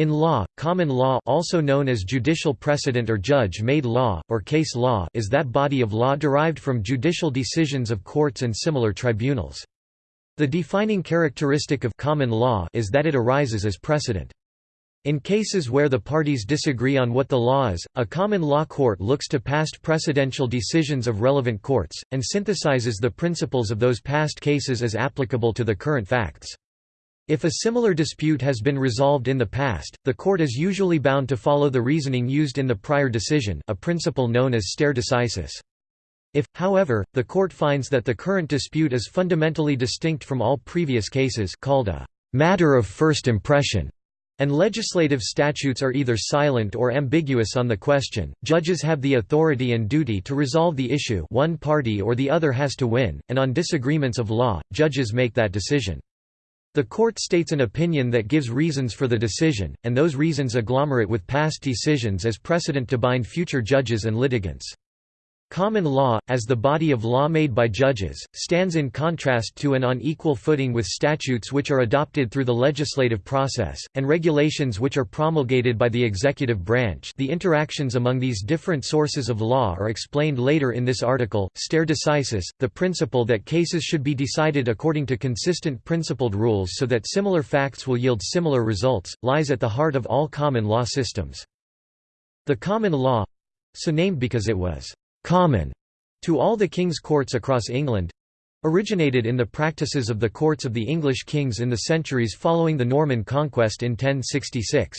In law, common law also known as judicial precedent or judge-made law, or case law is that body of law derived from judicial decisions of courts and similar tribunals. The defining characteristic of common law is that it arises as precedent. In cases where the parties disagree on what the law is, a common law court looks to past precedential decisions of relevant courts, and synthesizes the principles of those past cases as applicable to the current facts. If a similar dispute has been resolved in the past, the court is usually bound to follow the reasoning used in the prior decision a principle known as stare decisis. If, however, the court finds that the current dispute is fundamentally distinct from all previous cases called a matter of first impression, and legislative statutes are either silent or ambiguous on the question, judges have the authority and duty to resolve the issue one party or the other has to win, and on disagreements of law, judges make that decision. The court states an opinion that gives reasons for the decision, and those reasons agglomerate with past decisions as precedent to bind future judges and litigants. Common law, as the body of law made by judges, stands in contrast to and on equal footing with statutes which are adopted through the legislative process, and regulations which are promulgated by the executive branch the interactions among these different sources of law are explained later in this article. Stare decisis, the principle that cases should be decided according to consistent principled rules so that similar facts will yield similar results, lies at the heart of all common law systems. The common law—so named because it was common to all the king's courts across England originated in the practices of the courts of the English kings in the centuries following the Norman conquest in 1066.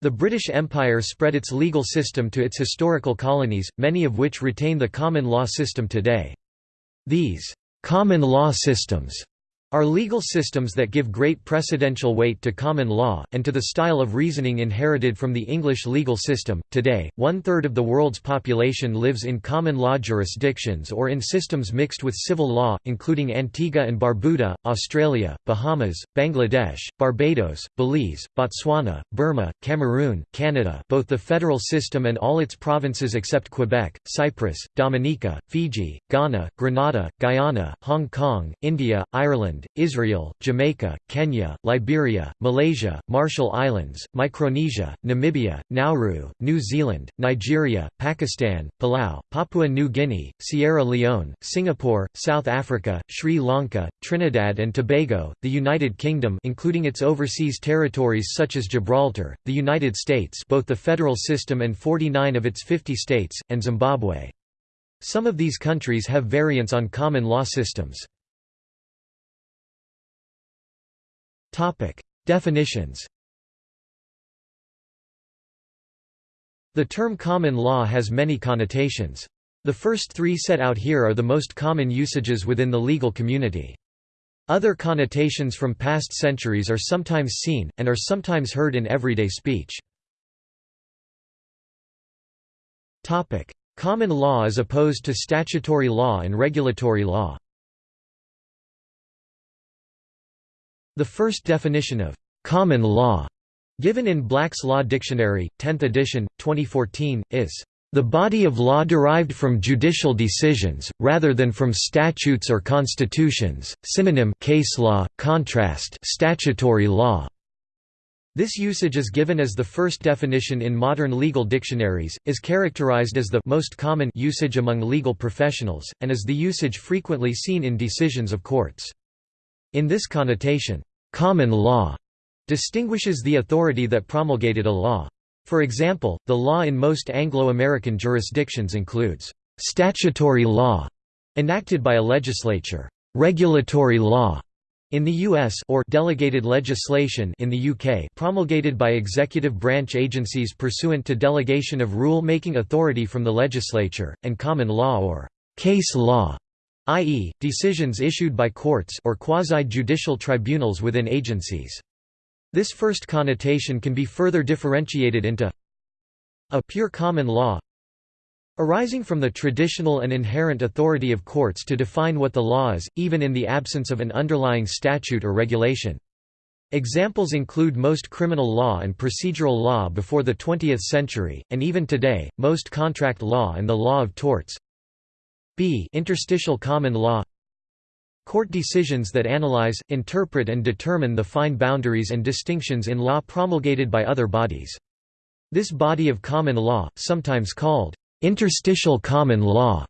The British Empire spread its legal system to its historical colonies, many of which retain the common law system today. These common law systems are legal systems that give great precedential weight to common law, and to the style of reasoning inherited from the English legal system. Today, one third of the world's population lives in common law jurisdictions or in systems mixed with civil law, including Antigua and Barbuda, Australia, Bahamas, Bangladesh, Barbados, Belize, Botswana, Burma, Cameroon, Canada both the federal system and all its provinces except Quebec, Cyprus, Dominica, Fiji, Ghana, Grenada, Guyana, Hong Kong, India, Ireland, Israel, Jamaica, Kenya, Liberia, Malaysia, Marshall Islands, Micronesia, Namibia, Nauru, New Zealand, Nigeria, Pakistan, Palau, Papua New Guinea, Sierra Leone, Singapore, South Africa, Sri Lanka, Trinidad and Tobago, the United Kingdom including its overseas territories such as Gibraltar, the United States both the federal system and 49 of its 50 states, and Zimbabwe. Some of these countries have variants on common law systems. Topic: Definitions. The term common law has many connotations. The first three set out here are the most common usages within the legal community. Other connotations from past centuries are sometimes seen, and are sometimes heard in everyday speech. Common law as opposed to statutory law and regulatory law The first definition of «common law» given in Black's Law Dictionary, 10th edition, 2014, is the body of law derived from judicial decisions, rather than from statutes or constitutions. Synonym case law, contrast statutory law. This usage is given as the first definition in modern legal dictionaries, is characterized as the most common usage among legal professionals, and is the usage frequently seen in decisions of courts. In this connotation, common law distinguishes the authority that promulgated a law. For example, the law in most Anglo-American jurisdictions includes statutory law enacted by a legislature, regulatory law in the US or delegated legislation in the UK promulgated by executive branch agencies pursuant to delegation of rule-making authority from the legislature, and common law or case law i.e., decisions issued by courts or quasi-judicial tribunals within agencies. This first connotation can be further differentiated into a pure common law arising from the traditional and inherent authority of courts to define what the law is, even in the absence of an underlying statute or regulation. Examples include most criminal law and procedural law before the 20th century, and even today, most contract law and the law of torts. B interstitial common law Court decisions that analyze, interpret and determine the fine boundaries and distinctions in law promulgated by other bodies. This body of common law, sometimes called interstitial common law,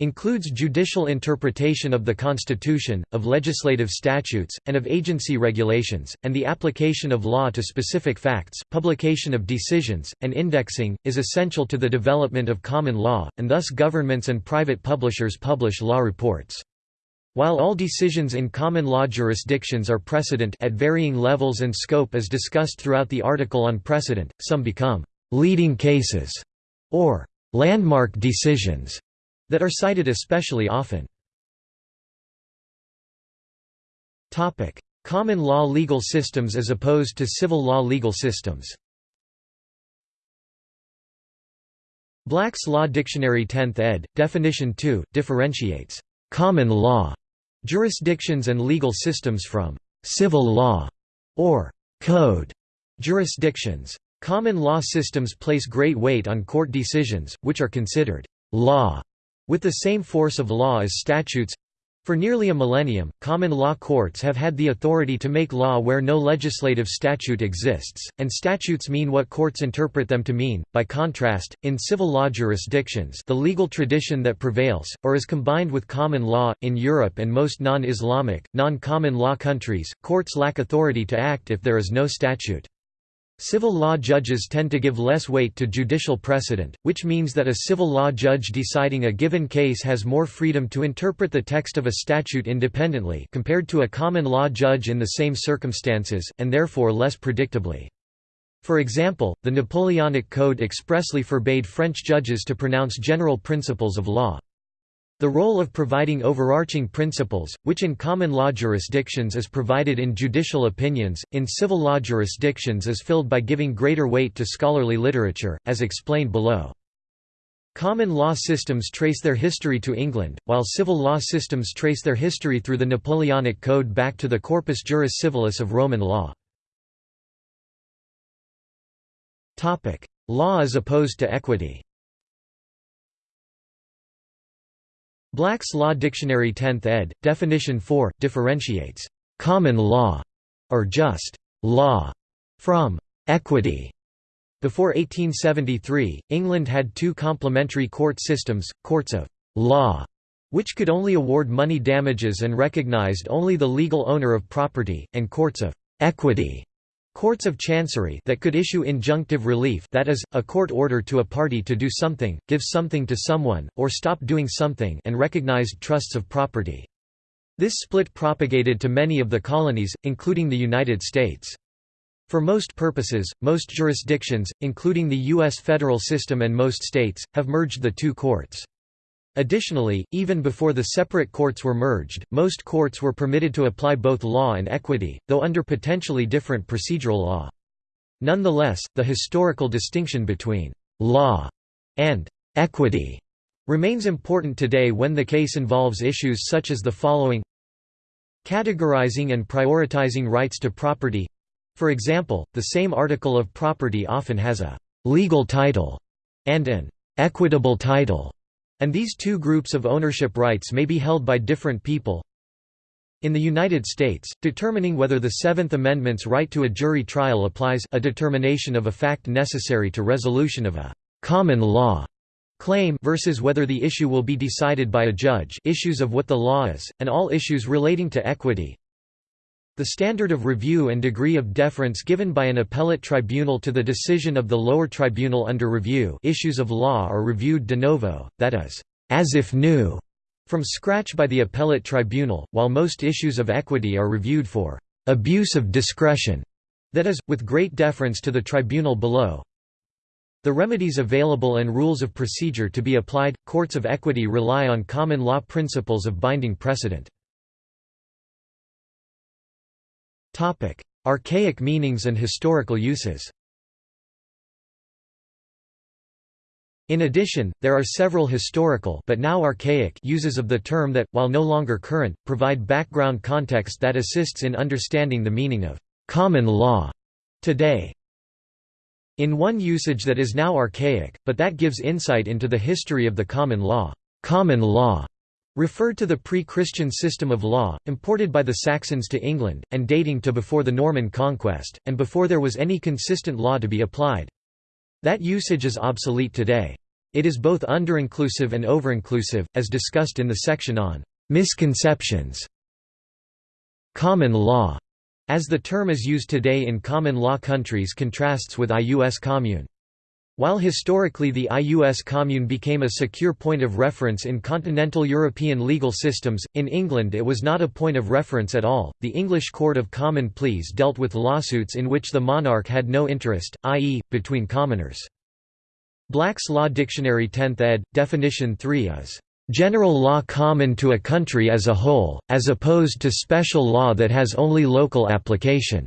includes judicial interpretation of the Constitution, of legislative statutes, and of agency regulations, and the application of law to specific facts. Publication of decisions, and indexing, is essential to the development of common law, and thus governments and private publishers publish law reports. While all decisions in common law jurisdictions are precedent at varying levels and scope as discussed throughout the article on precedent, some become «leading cases» or «landmark decisions» that are cited especially often. Common law legal systems as opposed to civil law legal systems Black's Law Dictionary 10th ed., Definition 2, differentiates «common law» jurisdictions and legal systems from «civil law» or «code» jurisdictions. Common law systems place great weight on court decisions, which are considered «law» With the same force of law as statutes for nearly a millennium, common law courts have had the authority to make law where no legislative statute exists, and statutes mean what courts interpret them to mean. By contrast, in civil law jurisdictions, the legal tradition that prevails, or is combined with common law, in Europe and most non Islamic, non common law countries, courts lack authority to act if there is no statute. Civil law judges tend to give less weight to judicial precedent, which means that a civil law judge deciding a given case has more freedom to interpret the text of a statute independently compared to a common law judge in the same circumstances, and therefore less predictably. For example, the Napoleonic Code expressly forbade French judges to pronounce general principles of law. The role of providing overarching principles, which in common law jurisdictions is provided in judicial opinions, in civil law jurisdictions is filled by giving greater weight to scholarly literature, as explained below. Common law systems trace their history to England, while civil law systems trace their history through the Napoleonic Code back to the Corpus Juris Civilis of Roman law. Law as opposed to equity Black's Law Dictionary 10th ed., Definition 4, differentiates «common law» or just «law» from «equity». Before 1873, England had two complementary court systems, courts of «law» which could only award money damages and recognized only the legal owner of property, and courts of «equity» Courts of Chancery that could issue injunctive relief that is, a court order to a party to do something, give something to someone, or stop doing something and recognized trusts of property. This split propagated to many of the colonies, including the United States. For most purposes, most jurisdictions, including the U.S. federal system and most states, have merged the two courts. Additionally, even before the separate courts were merged, most courts were permitted to apply both law and equity, though under potentially different procedural law. Nonetheless, the historical distinction between «law» and «equity» remains important today when the case involves issues such as the following. Categorizing and prioritizing rights to property. For example, the same article of property often has a «legal title» and an «equitable title» And these two groups of ownership rights may be held by different people. In the United States, determining whether the Seventh Amendment's right to a jury trial applies a determination of a fact necessary to resolution of a «common law» claim versus whether the issue will be decided by a judge issues of what the law is, and all issues relating to equity, the standard of review and degree of deference given by an appellate tribunal to the decision of the lower tribunal under review issues of law are reviewed de novo, that is, as if new, from scratch by the appellate tribunal, while most issues of equity are reviewed for abuse of discretion, that is, with great deference to the tribunal below. The remedies available and rules of procedure to be applied, courts of equity rely on common law principles of binding precedent. Archaic meanings and historical uses In addition, there are several historical but now archaic uses of the term that, while no longer current, provide background context that assists in understanding the meaning of «common law» today. In one usage that is now archaic, but that gives insight into the history of the common law, common law referred to the pre-Christian system of law, imported by the Saxons to England, and dating to before the Norman conquest, and before there was any consistent law to be applied. That usage is obsolete today. It is both underinclusive and overinclusive, as discussed in the section on misconceptions. Common law, as the term is used today in common law countries contrasts with ius commune. While historically the ius commune became a secure point of reference in continental European legal systems, in England it was not a point of reference at all. The English Court of Common Pleas dealt with lawsuits in which the monarch had no interest, i.e., between commoners. Black's Law Dictionary 10th ed., definition 3 is, "...general law common to a country as a whole, as opposed to special law that has only local application."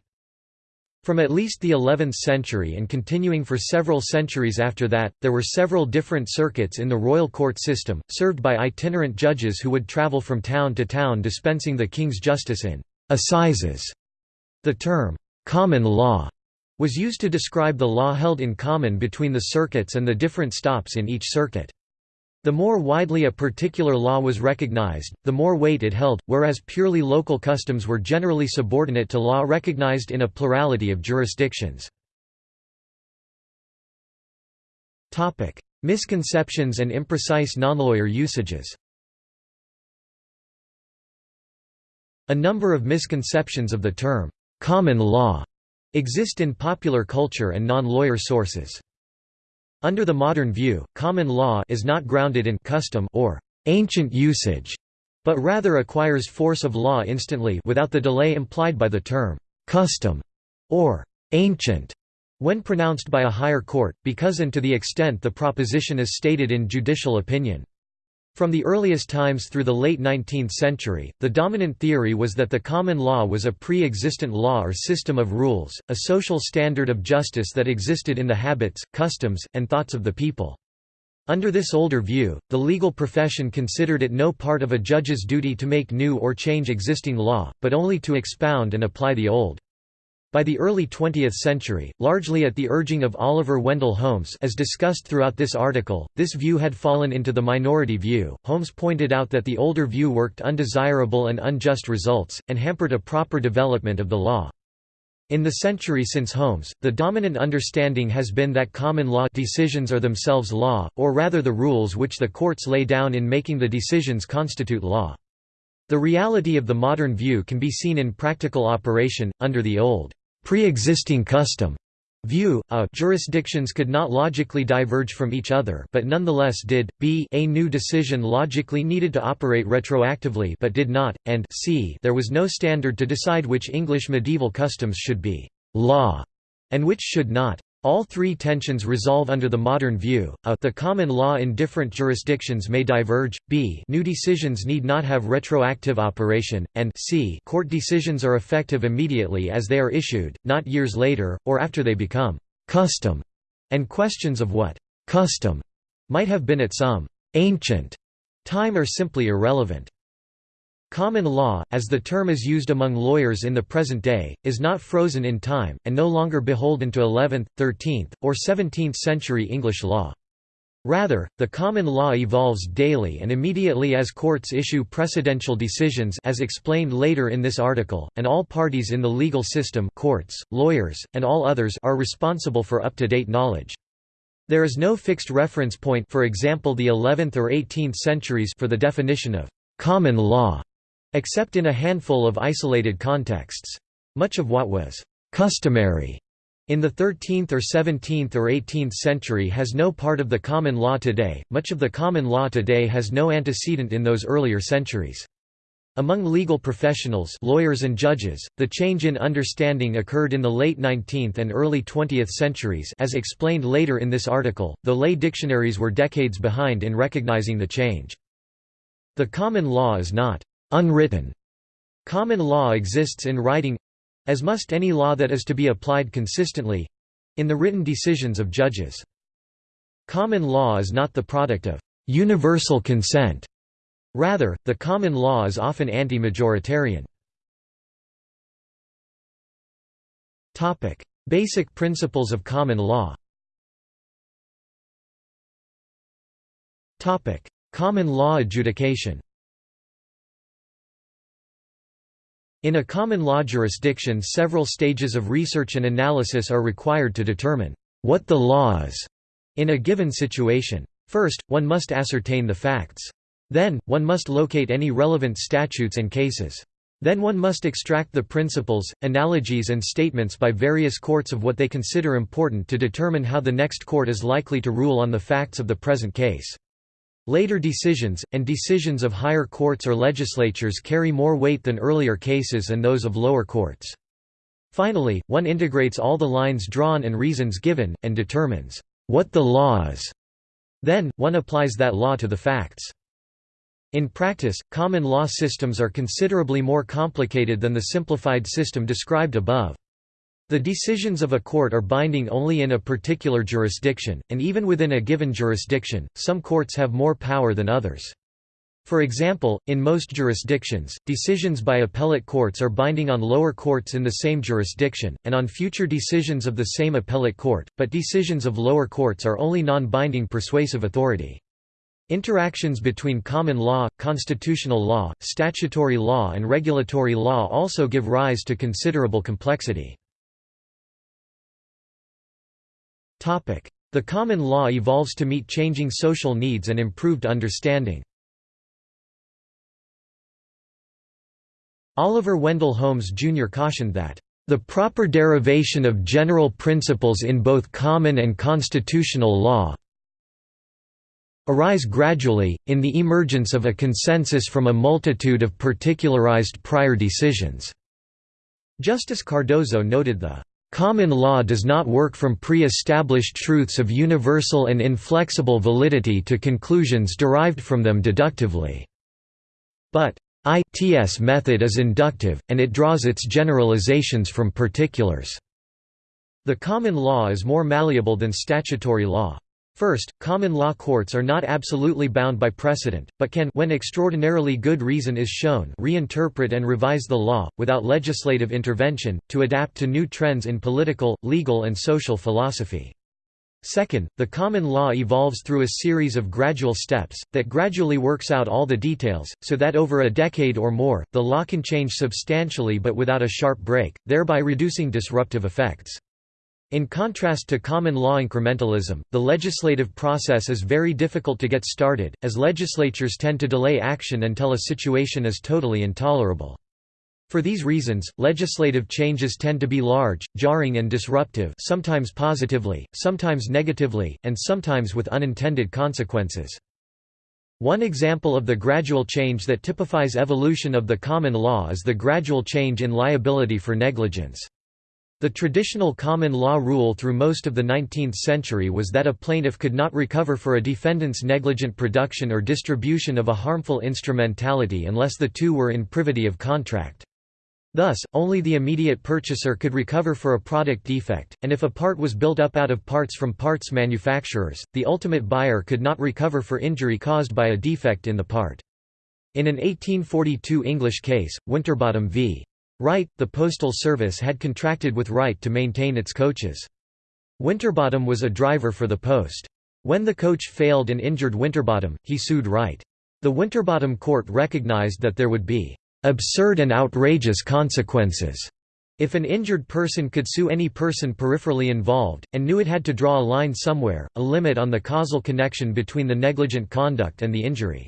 From at least the 11th century and continuing for several centuries after that, there were several different circuits in the royal court system, served by itinerant judges who would travel from town to town dispensing the king's justice in assizes. The term, common law, was used to describe the law held in common between the circuits and the different stops in each circuit. The more widely a particular law was recognized, the more weight it held, whereas purely local customs were generally subordinate to law recognized in a plurality of jurisdictions. Misconceptions and imprecise nonlawyer usages A number of misconceptions of the term, "'common law' exist in popular culture and non-lawyer sources. Under the modern view, common law is not grounded in custom or ancient usage, but rather acquires force of law instantly without the delay implied by the term custom or ancient when pronounced by a higher court, because and to the extent the proposition is stated in judicial opinion. From the earliest times through the late 19th century, the dominant theory was that the common law was a pre-existent law or system of rules, a social standard of justice that existed in the habits, customs, and thoughts of the people. Under this older view, the legal profession considered it no part of a judge's duty to make new or change existing law, but only to expound and apply the old. By the early 20th century, largely at the urging of Oliver Wendell Holmes as discussed throughout this article, this view had fallen into the minority view. Holmes pointed out that the older view worked undesirable and unjust results, and hampered a proper development of the law. In the century since Holmes, the dominant understanding has been that common law decisions are themselves law, or rather the rules which the courts lay down in making the decisions constitute law. The reality of the modern view can be seen in practical operation, under the old pre-existing custom view, a jurisdictions could not logically diverge from each other but nonetheless did, b a new decision logically needed to operate retroactively but did not, and c there was no standard to decide which English medieval customs should be law and which should not. All three tensions resolve under the modern view, a the common law in different jurisdictions may diverge, b new decisions need not have retroactive operation, and c court decisions are effective immediately as they are issued, not years later, or after they become «custom», and questions of what «custom» might have been at some «ancient» time are simply irrelevant. Common law, as the term is used among lawyers in the present day, is not frozen in time, and no longer beholden to 11th, 13th, or 17th century English law. Rather, the common law evolves daily and immediately as courts issue precedential decisions as explained later in this article, and all parties in the legal system courts, lawyers, and all others are responsible for up-to-date knowledge. There is no fixed reference point for example the 11th or 18th centuries for the definition of «common law» except in a handful of isolated contexts. Much of what was «customary» in the 13th or 17th or 18th century has no part of the common law today, much of the common law today has no antecedent in those earlier centuries. Among legal professionals lawyers and judges, the change in understanding occurred in the late 19th and early 20th centuries as explained later in this article, though lay dictionaries were decades behind in recognizing the change. The common law is not unwritten. Common law exists in writing as must any law that is to be applied consistently in the written decisions of judges. Common law is not the product of universal consent. Rather, the common law is often anti-majoritarian. Topic: Basic principles of common law Topic: Common law adjudication In a common law jurisdiction several stages of research and analysis are required to determine what the law is in a given situation. First, one must ascertain the facts. Then, one must locate any relevant statutes and cases. Then one must extract the principles, analogies and statements by various courts of what they consider important to determine how the next court is likely to rule on the facts of the present case. Later decisions, and decisions of higher courts or legislatures carry more weight than earlier cases and those of lower courts. Finally, one integrates all the lines drawn and reasons given, and determines what the law is. Then, one applies that law to the facts. In practice, common law systems are considerably more complicated than the simplified system described above. The decisions of a court are binding only in a particular jurisdiction, and even within a given jurisdiction, some courts have more power than others. For example, in most jurisdictions, decisions by appellate courts are binding on lower courts in the same jurisdiction, and on future decisions of the same appellate court, but decisions of lower courts are only non-binding persuasive authority. Interactions between common law, constitutional law, statutory law and regulatory law also give rise to considerable complexity. The common law evolves to meet changing social needs and improved understanding. Oliver Wendell Holmes Jr. cautioned that, "...the proper derivation of general principles in both common and constitutional law arise gradually, in the emergence of a consensus from a multitude of particularized prior decisions." Justice Cardozo noted the Common law does not work from pre-established truths of universal and inflexible validity to conclusions derived from them deductively. But ITS method is inductive, and it draws its generalizations from particulars. The common law is more malleable than statutory law. First, common law courts are not absolutely bound by precedent, but can when extraordinarily good reason is shown reinterpret and revise the law, without legislative intervention, to adapt to new trends in political, legal and social philosophy. Second, the common law evolves through a series of gradual steps, that gradually works out all the details, so that over a decade or more, the law can change substantially but without a sharp break, thereby reducing disruptive effects. In contrast to common law incrementalism, the legislative process is very difficult to get started, as legislatures tend to delay action until a situation is totally intolerable. For these reasons, legislative changes tend to be large, jarring and disruptive sometimes positively, sometimes negatively, and sometimes with unintended consequences. One example of the gradual change that typifies evolution of the common law is the gradual change in liability for negligence. The traditional common law rule through most of the 19th century was that a plaintiff could not recover for a defendant's negligent production or distribution of a harmful instrumentality unless the two were in privity of contract. Thus, only the immediate purchaser could recover for a product defect, and if a part was built up out of parts from parts manufacturers, the ultimate buyer could not recover for injury caused by a defect in the part. In an 1842 English case, Winterbottom v. Wright, the Postal Service had contracted with Wright to maintain its coaches. Winterbottom was a driver for the Post. When the coach failed and injured Winterbottom, he sued Wright. The Winterbottom court recognized that there would be absurd and outrageous consequences if an injured person could sue any person peripherally involved, and knew it had to draw a line somewhere, a limit on the causal connection between the negligent conduct and the injury.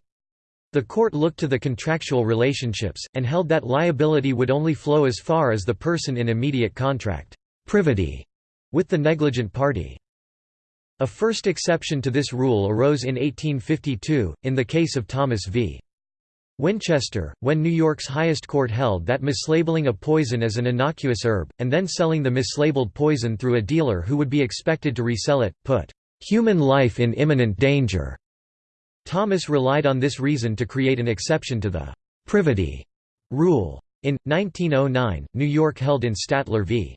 The court looked to the contractual relationships, and held that liability would only flow as far as the person in immediate contract privity with the negligent party. A first exception to this rule arose in 1852, in the case of Thomas v. Winchester, when New York's highest court held that mislabeling a poison as an innocuous herb, and then selling the mislabeled poison through a dealer who would be expected to resell it, put human life in imminent danger. Thomas relied on this reason to create an exception to the «privity» rule. In, 1909, New York held in Statler v.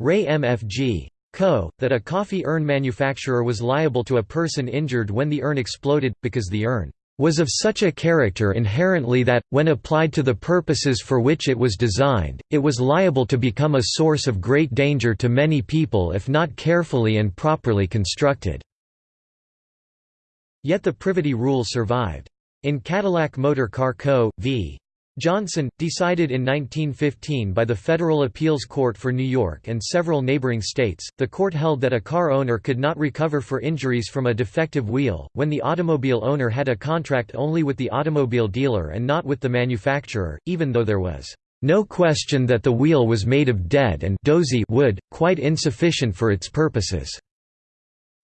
Ray MFG. Co., that a coffee urn manufacturer was liable to a person injured when the urn exploded, because the urn was of such a character inherently that, when applied to the purposes for which it was designed, it was liable to become a source of great danger to many people if not carefully and properly constructed. Yet the privity rule survived. In Cadillac Motor Car Co. v. Johnson, decided in 1915 by the Federal Appeals Court for New York and several neighboring states, the court held that a car owner could not recover for injuries from a defective wheel, when the automobile owner had a contract only with the automobile dealer and not with the manufacturer, even though there was no question that the wheel was made of dead and dozy wood, quite insufficient for its purposes.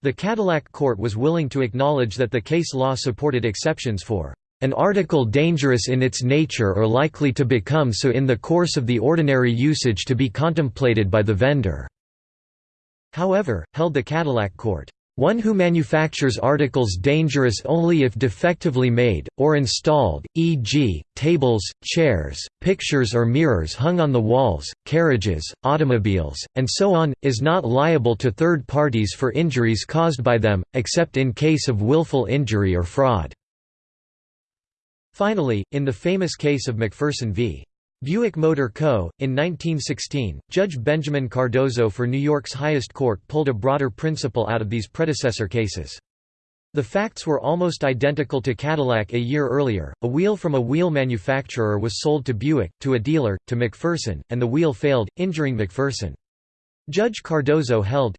The Cadillac court was willing to acknowledge that the case law supported exceptions for an article dangerous in its nature or likely to become so in the course of the ordinary usage to be contemplated by the vendor." However, held the Cadillac court, "...one who manufactures articles dangerous only if defectively made, or installed, e.g., tables, chairs, pictures or mirrors hung on the walls, carriages, automobiles, and so on, is not liable to third parties for injuries caused by them, except in case of willful injury or fraud." Finally, in the famous case of McPherson v. Buick Motor Co., in 1916, Judge Benjamin Cardozo for New York's highest court pulled a broader principle out of these predecessor cases. The facts were almost identical to Cadillac a year earlier, a wheel from a wheel manufacturer was sold to Buick, to a dealer, to McPherson, and the wheel failed, injuring McPherson. Judge Cardozo held,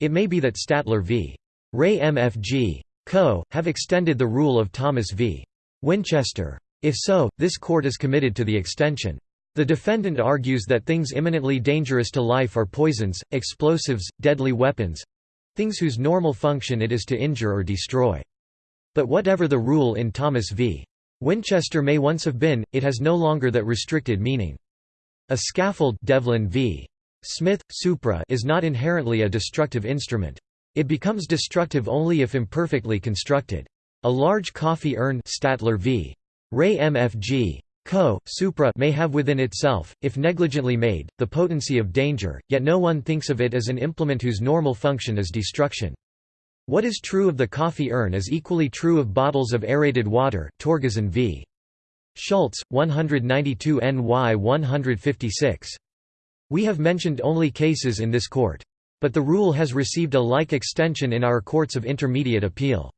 It may be that Statler v. Ray MFG. Co. have extended the rule of Thomas v. Winchester. If so, this court is committed to the extension. The defendant argues that things imminently dangerous to life are poisons, explosives, deadly weapons—things whose normal function it is to injure or destroy. But whatever the rule in Thomas v. Winchester may once have been, it has no longer that restricted meaning. A scaffold Devlin v. Smith, Supra is not inherently a destructive instrument. It becomes destructive only if imperfectly constructed. A large coffee urn Statler v. Ray MFG. Co. Supra may have within itself, if negligently made, the potency of danger, yet no one thinks of it as an implement whose normal function is destruction. What is true of the coffee urn is equally true of bottles of aerated water Torgeson v. Schultz, 192 NY 156. We have mentioned only cases in this court. But the rule has received a like extension in our courts of intermediate appeal.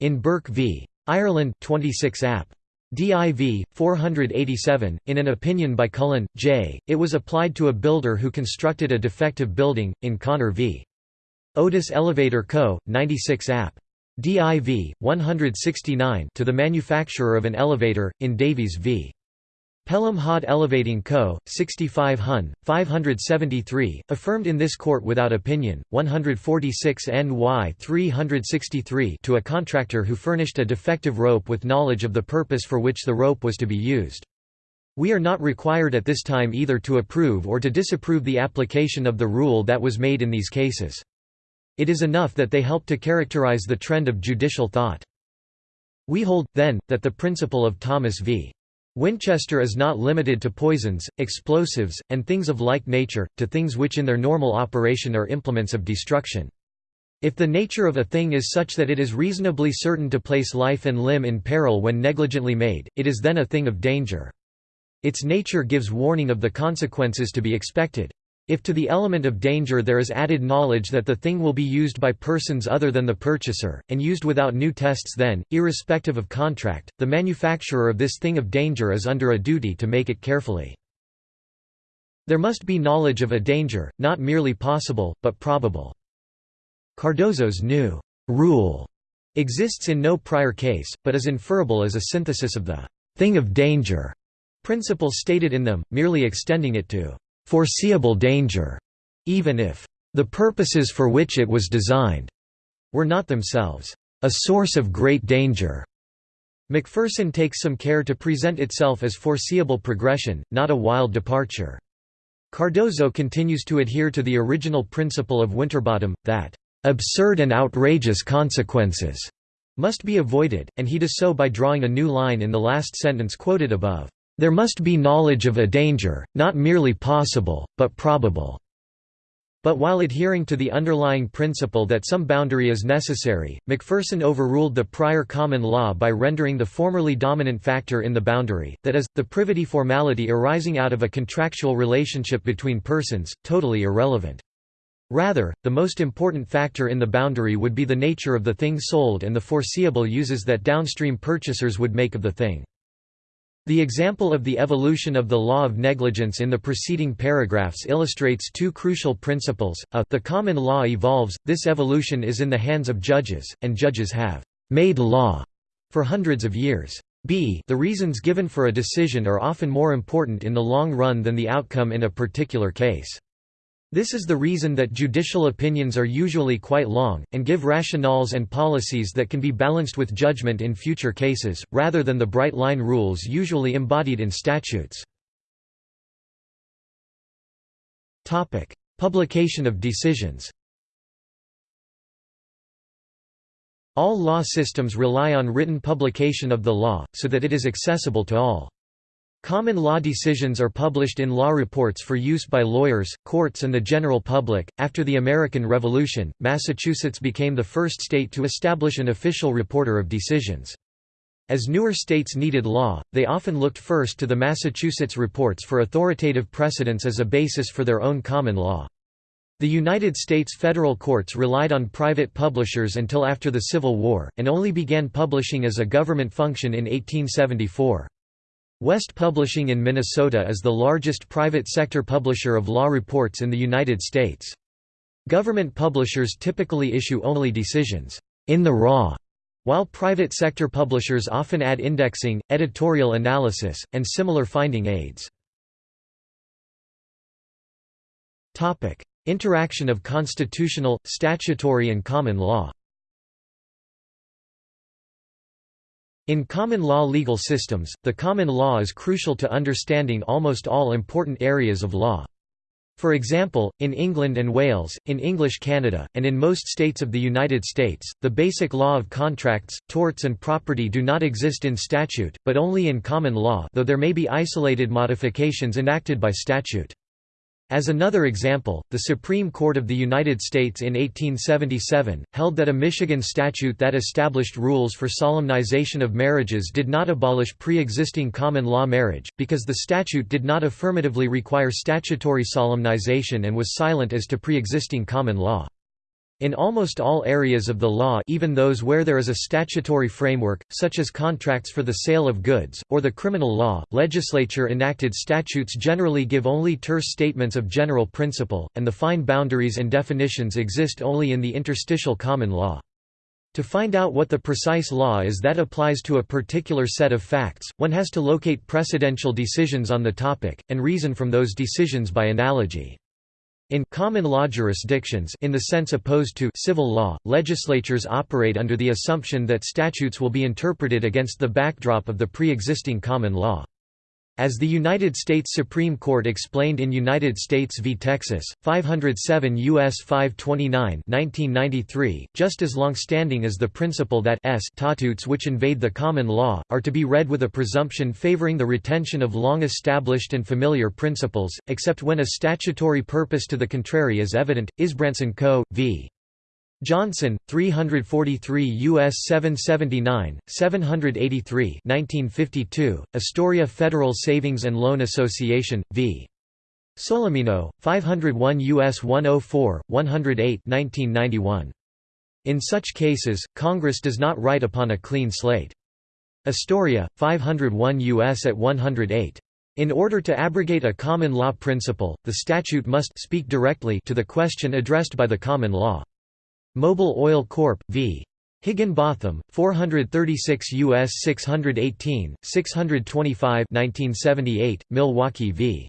In Burke v. Ireland 26 App. DIV 487 in an opinion by Cullen J. It was applied to a builder who constructed a defective building in Kahner v. Otis Elevator Co. 96 App DIV 169 to the manufacturer of an elevator in Davies v Pelham Hod Elevating Co., 65 Hun, 573, affirmed in this court without opinion, 146 NY 363 to a contractor who furnished a defective rope with knowledge of the purpose for which the rope was to be used. We are not required at this time either to approve or to disapprove the application of the rule that was made in these cases. It is enough that they help to characterize the trend of judicial thought. We hold, then, that the principle of Thomas v. Winchester is not limited to poisons, explosives, and things of like nature, to things which in their normal operation are implements of destruction. If the nature of a thing is such that it is reasonably certain to place life and limb in peril when negligently made, it is then a thing of danger. Its nature gives warning of the consequences to be expected. If to the element of danger there is added knowledge that the thing will be used by persons other than the purchaser, and used without new tests then, irrespective of contract, the manufacturer of this thing of danger is under a duty to make it carefully. There must be knowledge of a danger, not merely possible, but probable. Cardozo's new rule exists in no prior case, but is inferable as a synthesis of the thing of danger principle stated in them, merely extending it to foreseeable danger, even if the purposes for which it was designed were not themselves a source of great danger. McPherson takes some care to present itself as foreseeable progression, not a wild departure. Cardozo continues to adhere to the original principle of Winterbottom, that absurd and outrageous consequences must be avoided, and he does so by drawing a new line in the last sentence quoted above. There must be knowledge of a danger, not merely possible, but probable. But while adhering to the underlying principle that some boundary is necessary, McPherson overruled the prior common law by rendering the formerly dominant factor in the boundary, that is, the privity formality arising out of a contractual relationship between persons, totally irrelevant. Rather, the most important factor in the boundary would be the nature of the thing sold and the foreseeable uses that downstream purchasers would make of the thing. The example of the evolution of the law of negligence in the preceding paragraphs illustrates two crucial principles. A, the common law evolves, this evolution is in the hands of judges, and judges have made law for hundreds of years. b the reasons given for a decision are often more important in the long run than the outcome in a particular case. This is the reason that judicial opinions are usually quite long, and give rationales and policies that can be balanced with judgment in future cases, rather than the bright-line rules usually embodied in statutes. Publication of decisions All law systems rely on written publication of the law, so that it is accessible to all. Common law decisions are published in law reports for use by lawyers, courts, and the general public. After the American Revolution, Massachusetts became the first state to establish an official reporter of decisions. As newer states needed law, they often looked first to the Massachusetts reports for authoritative precedents as a basis for their own common law. The United States federal courts relied on private publishers until after the Civil War, and only began publishing as a government function in 1874. West Publishing in Minnesota is the largest private sector publisher of law reports in the United States. Government publishers typically issue only decisions in the raw, while private sector publishers often add indexing, editorial analysis, and similar finding aids. Topic: Interaction of constitutional, statutory and common law In common law legal systems, the common law is crucial to understanding almost all important areas of law. For example, in England and Wales, in English Canada, and in most states of the United States, the basic law of contracts, torts and property do not exist in statute, but only in common law though there may be isolated modifications enacted by statute. As another example, the Supreme Court of the United States in 1877, held that a Michigan statute that established rules for solemnization of marriages did not abolish pre-existing common law marriage, because the statute did not affirmatively require statutory solemnization and was silent as to pre-existing common law. In almost all areas of the law even those where there is a statutory framework, such as contracts for the sale of goods, or the criminal law, legislature enacted statutes generally give only terse statements of general principle, and the fine boundaries and definitions exist only in the interstitial common law. To find out what the precise law is that applies to a particular set of facts, one has to locate precedential decisions on the topic, and reason from those decisions by analogy. In common law jurisdictions in the sense opposed to civil law, legislatures operate under the assumption that statutes will be interpreted against the backdrop of the pre-existing common law. As the United States Supreme Court explained in United States v. Texas, 507 U.S. 529 1993, just as long-standing as the principle that statutes which invade the common law, are to be read with a presumption favoring the retention of long-established and familiar principles, except when a statutory purpose to the contrary is evident, Isbrandtsen Co. v. Johnson, 343 U.S. 779, 783 1952, Astoria Federal Savings and Loan Association, v. Solimino, 501 U.S. 104, 108 1991. In such cases, Congress does not write upon a clean slate. Astoria, 501 U.S. at 108. In order to abrogate a common law principle, the statute must speak directly to the question addressed by the common law. Mobil Oil Corp. v. Higginbotham, 436 U.S. 618, 625 1978, Milwaukee v.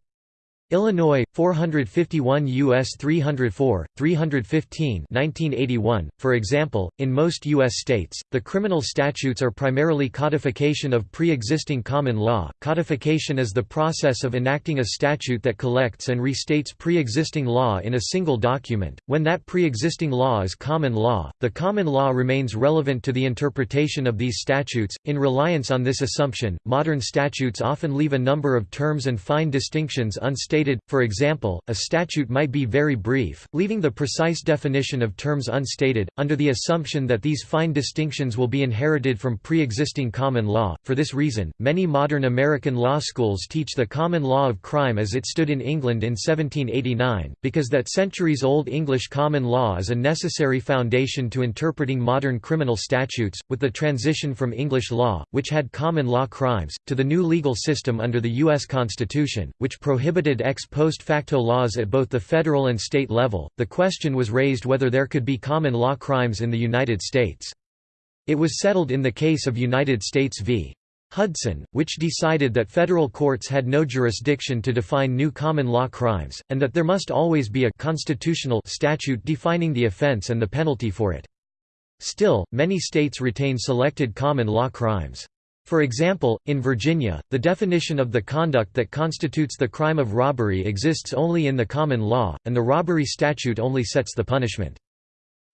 Illinois 451 US 304 315 1981 for example in most US states the criminal statutes are primarily codification of pre-existing common law. Codification is the process of enacting a statute that collects and restates pre-existing law in a single document. When that pre-existing law is common law the common law remains relevant to the interpretation of these statutes. In reliance on this assumption modern statutes often leave a number of terms and fine distinctions unstated stated, for example, a statute might be very brief, leaving the precise definition of terms unstated, under the assumption that these fine distinctions will be inherited from pre-existing common law. For this reason, many modern American law schools teach the common law of crime as it stood in England in 1789, because that centuries-old English common law is a necessary foundation to interpreting modern criminal statutes, with the transition from English law, which had common law crimes, to the new legal system under the U.S. Constitution, which prohibited ex post facto laws at both the federal and state level, the question was raised whether there could be common law crimes in the United States. It was settled in the case of United States v. Hudson, which decided that federal courts had no jurisdiction to define new common law crimes, and that there must always be a constitutional statute defining the offense and the penalty for it. Still, many states retain selected common law crimes. For example, in Virginia, the definition of the conduct that constitutes the crime of robbery exists only in the common law, and the robbery statute only sets the punishment.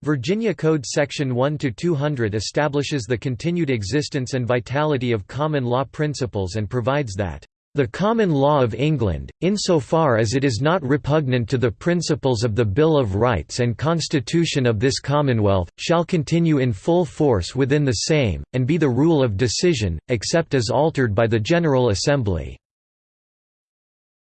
Virginia Code Section 1-200 establishes the continued existence and vitality of common law principles and provides that the common law of England, insofar as it is not repugnant to the principles of the Bill of Rights and Constitution of this Commonwealth, shall continue in full force within the same, and be the rule of decision, except as altered by the General Assembly."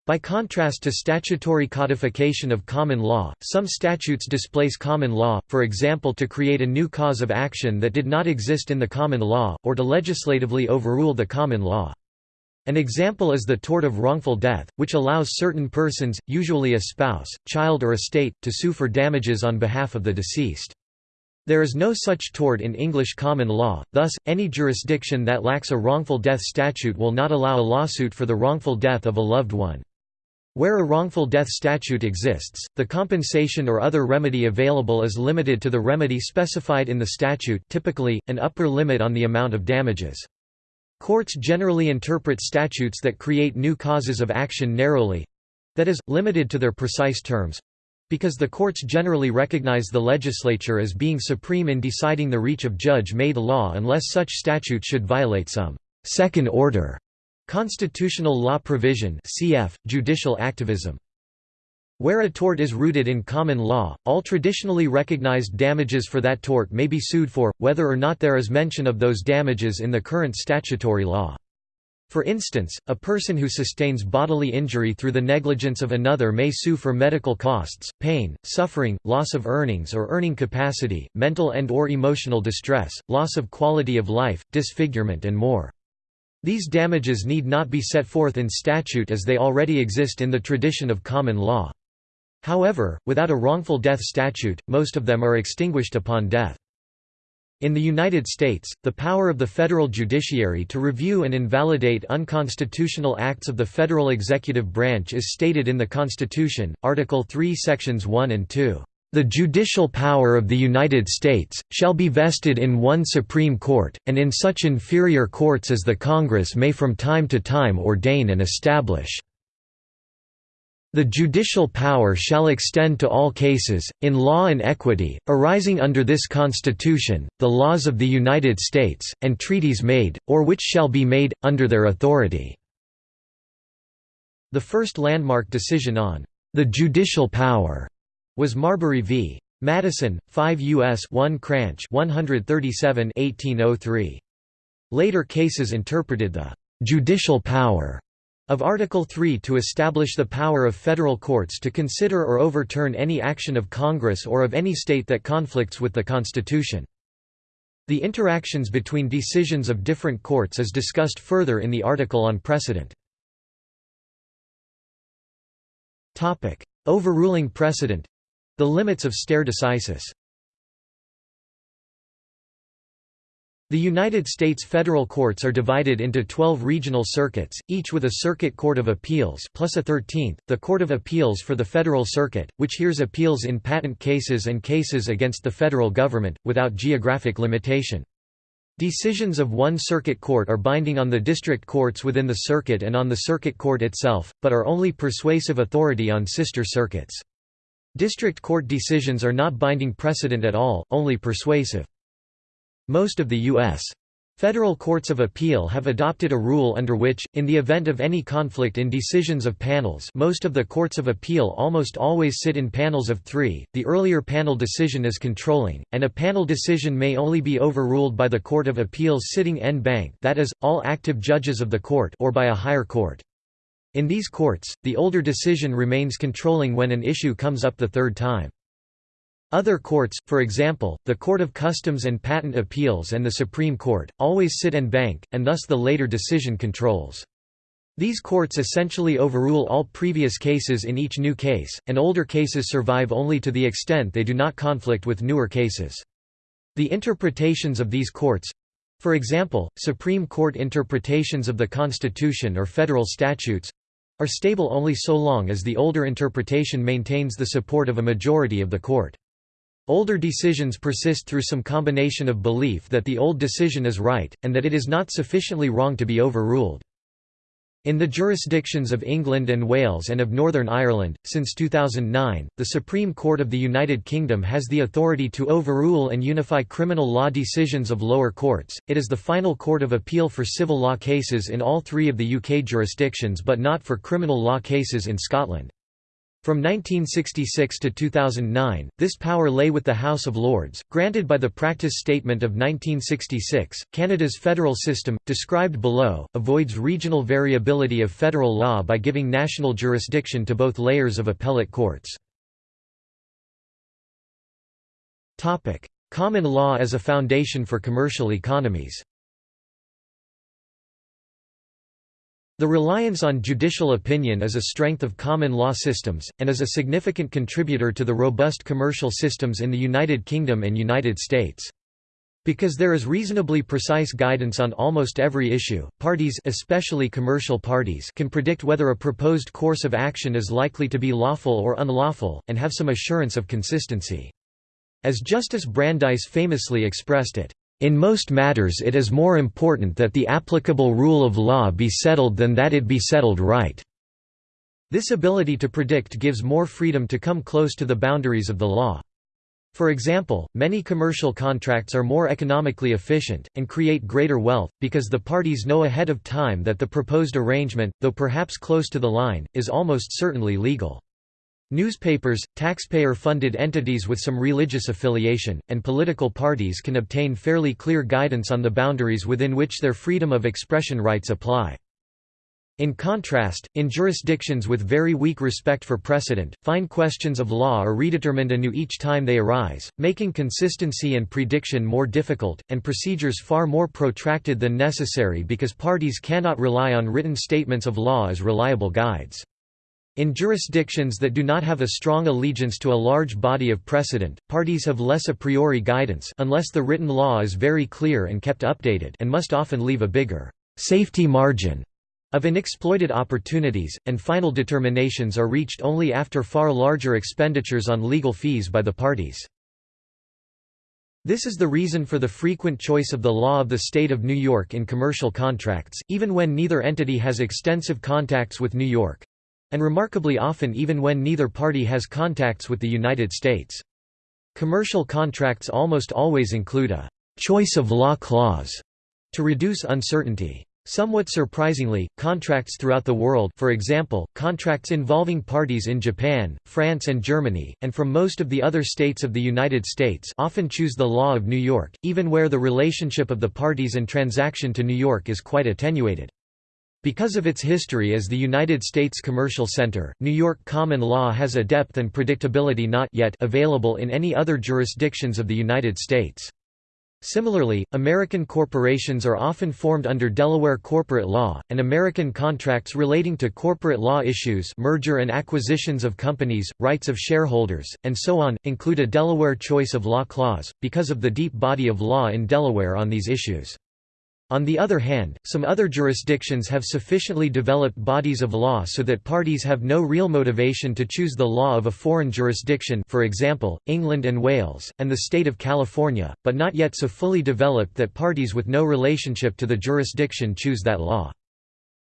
By contrast to statutory codification of common law, some statutes displace common law, for example to create a new cause of action that did not exist in the common law, or to legislatively overrule the common law. An example is the tort of wrongful death, which allows certain persons, usually a spouse, child or estate, to sue for damages on behalf of the deceased. There is no such tort in English common law, thus, any jurisdiction that lacks a wrongful death statute will not allow a lawsuit for the wrongful death of a loved one. Where a wrongful death statute exists, the compensation or other remedy available is limited to the remedy specified in the statute typically, an upper limit on the amount of damages. Courts generally interpret statutes that create new causes of action narrowly—that is, limited to their precise terms—because the courts generally recognize the legislature as being supreme in deciding the reach of judge-made law unless such statute should violate some second-order constitutional law provision cf. judicial activism. Where a tort is rooted in common law, all traditionally recognized damages for that tort may be sued for, whether or not there is mention of those damages in the current statutory law. For instance, a person who sustains bodily injury through the negligence of another may sue for medical costs, pain, suffering, loss of earnings or earning capacity, mental and or emotional distress, loss of quality of life, disfigurement and more. These damages need not be set forth in statute as they already exist in the tradition of common law. However, without a wrongful death statute, most of them are extinguished upon death. In the United States, the power of the federal judiciary to review and invalidate unconstitutional acts of the federal executive branch is stated in the Constitution, Article 3 Sections 1 and 2. The judicial power of the United States, shall be vested in one Supreme Court, and in such inferior courts as the Congress may from time to time ordain and establish. The judicial power shall extend to all cases, in law and equity, arising under this Constitution, the laws of the United States, and treaties made, or which shall be made, under their authority." The first landmark decision on the judicial power was Marbury v. Madison, 5 U.S. 1 Cranch 137 1803. Later cases interpreted the judicial power of Article 3 to establish the power of federal courts to consider or overturn any action of Congress or of any state that conflicts with the Constitution. The interactions between decisions of different courts is discussed further in the article on precedent. Overruling precedent The limits of stare decisis The United States federal courts are divided into 12 regional circuits, each with a Circuit Court of Appeals plus a 13th, the Court of Appeals for the Federal Circuit, which hears appeals in patent cases and cases against the federal government, without geographic limitation. Decisions of one circuit court are binding on the district courts within the circuit and on the circuit court itself, but are only persuasive authority on sister circuits. District court decisions are not binding precedent at all, only persuasive. Most of the U.S. Federal courts of appeal have adopted a rule under which, in the event of any conflict in decisions of panels most of the courts of appeal almost always sit in panels of three, the earlier panel decision is controlling, and a panel decision may only be overruled by the Court of Appeals sitting en banc that is, all active judges of the court or by a higher court. In these courts, the older decision remains controlling when an issue comes up the third time. Other courts, for example, the Court of Customs and Patent Appeals and the Supreme Court, always sit en banc, and thus the later decision controls. These courts essentially overrule all previous cases in each new case, and older cases survive only to the extent they do not conflict with newer cases. The interpretations of these courts—for example, Supreme Court interpretations of the Constitution or federal statutes—are stable only so long as the older interpretation maintains the support of a majority of the court. Older decisions persist through some combination of belief that the old decision is right, and that it is not sufficiently wrong to be overruled. In the jurisdictions of England and Wales and of Northern Ireland, since 2009, the Supreme Court of the United Kingdom has the authority to overrule and unify criminal law decisions of lower courts. It is the final court of appeal for civil law cases in all three of the UK jurisdictions but not for criminal law cases in Scotland. From 1966 to 2009, this power lay with the House of Lords, granted by the Practice Statement of 1966. Canada's federal system, described below, avoids regional variability of federal law by giving national jurisdiction to both layers of appellate courts. Topic: Common law as a foundation for commercial economies The reliance on judicial opinion is a strength of common law systems, and is a significant contributor to the robust commercial systems in the United Kingdom and United States. Because there is reasonably precise guidance on almost every issue, parties especially commercial parties can predict whether a proposed course of action is likely to be lawful or unlawful, and have some assurance of consistency. As Justice Brandeis famously expressed it, in most matters it is more important that the applicable rule of law be settled than that it be settled right." This ability to predict gives more freedom to come close to the boundaries of the law. For example, many commercial contracts are more economically efficient, and create greater wealth, because the parties know ahead of time that the proposed arrangement, though perhaps close to the line, is almost certainly legal. Newspapers, taxpayer-funded entities with some religious affiliation, and political parties can obtain fairly clear guidance on the boundaries within which their freedom of expression rights apply. In contrast, in jurisdictions with very weak respect for precedent, fine questions of law are redetermined anew each time they arise, making consistency and prediction more difficult, and procedures far more protracted than necessary because parties cannot rely on written statements of law as reliable guides. In jurisdictions that do not have a strong allegiance to a large body of precedent, parties have less a priori guidance unless the written law is very clear and kept updated and must often leave a bigger safety margin of unexploited opportunities, and final determinations are reached only after far larger expenditures on legal fees by the parties. This is the reason for the frequent choice of the law of the state of New York in commercial contracts, even when neither entity has extensive contacts with New York and remarkably often even when neither party has contacts with the United States. Commercial contracts almost always include a «choice of law clause» to reduce uncertainty. Somewhat surprisingly, contracts throughout the world for example, contracts involving parties in Japan, France and Germany, and from most of the other states of the United States often choose the law of New York, even where the relationship of the parties and transaction to New York is quite attenuated. Because of its history as the United States commercial center, New York common law has a depth and predictability not yet available in any other jurisdictions of the United States. Similarly, American corporations are often formed under Delaware corporate law, and American contracts relating to corporate law issues merger and acquisitions of companies, rights of shareholders, and so on, include a Delaware choice of law clause, because of the deep body of law in Delaware on these issues. On the other hand, some other jurisdictions have sufficiently developed bodies of law so that parties have no real motivation to choose the law of a foreign jurisdiction for example, England and Wales, and the state of California, but not yet so fully developed that parties with no relationship to the jurisdiction choose that law.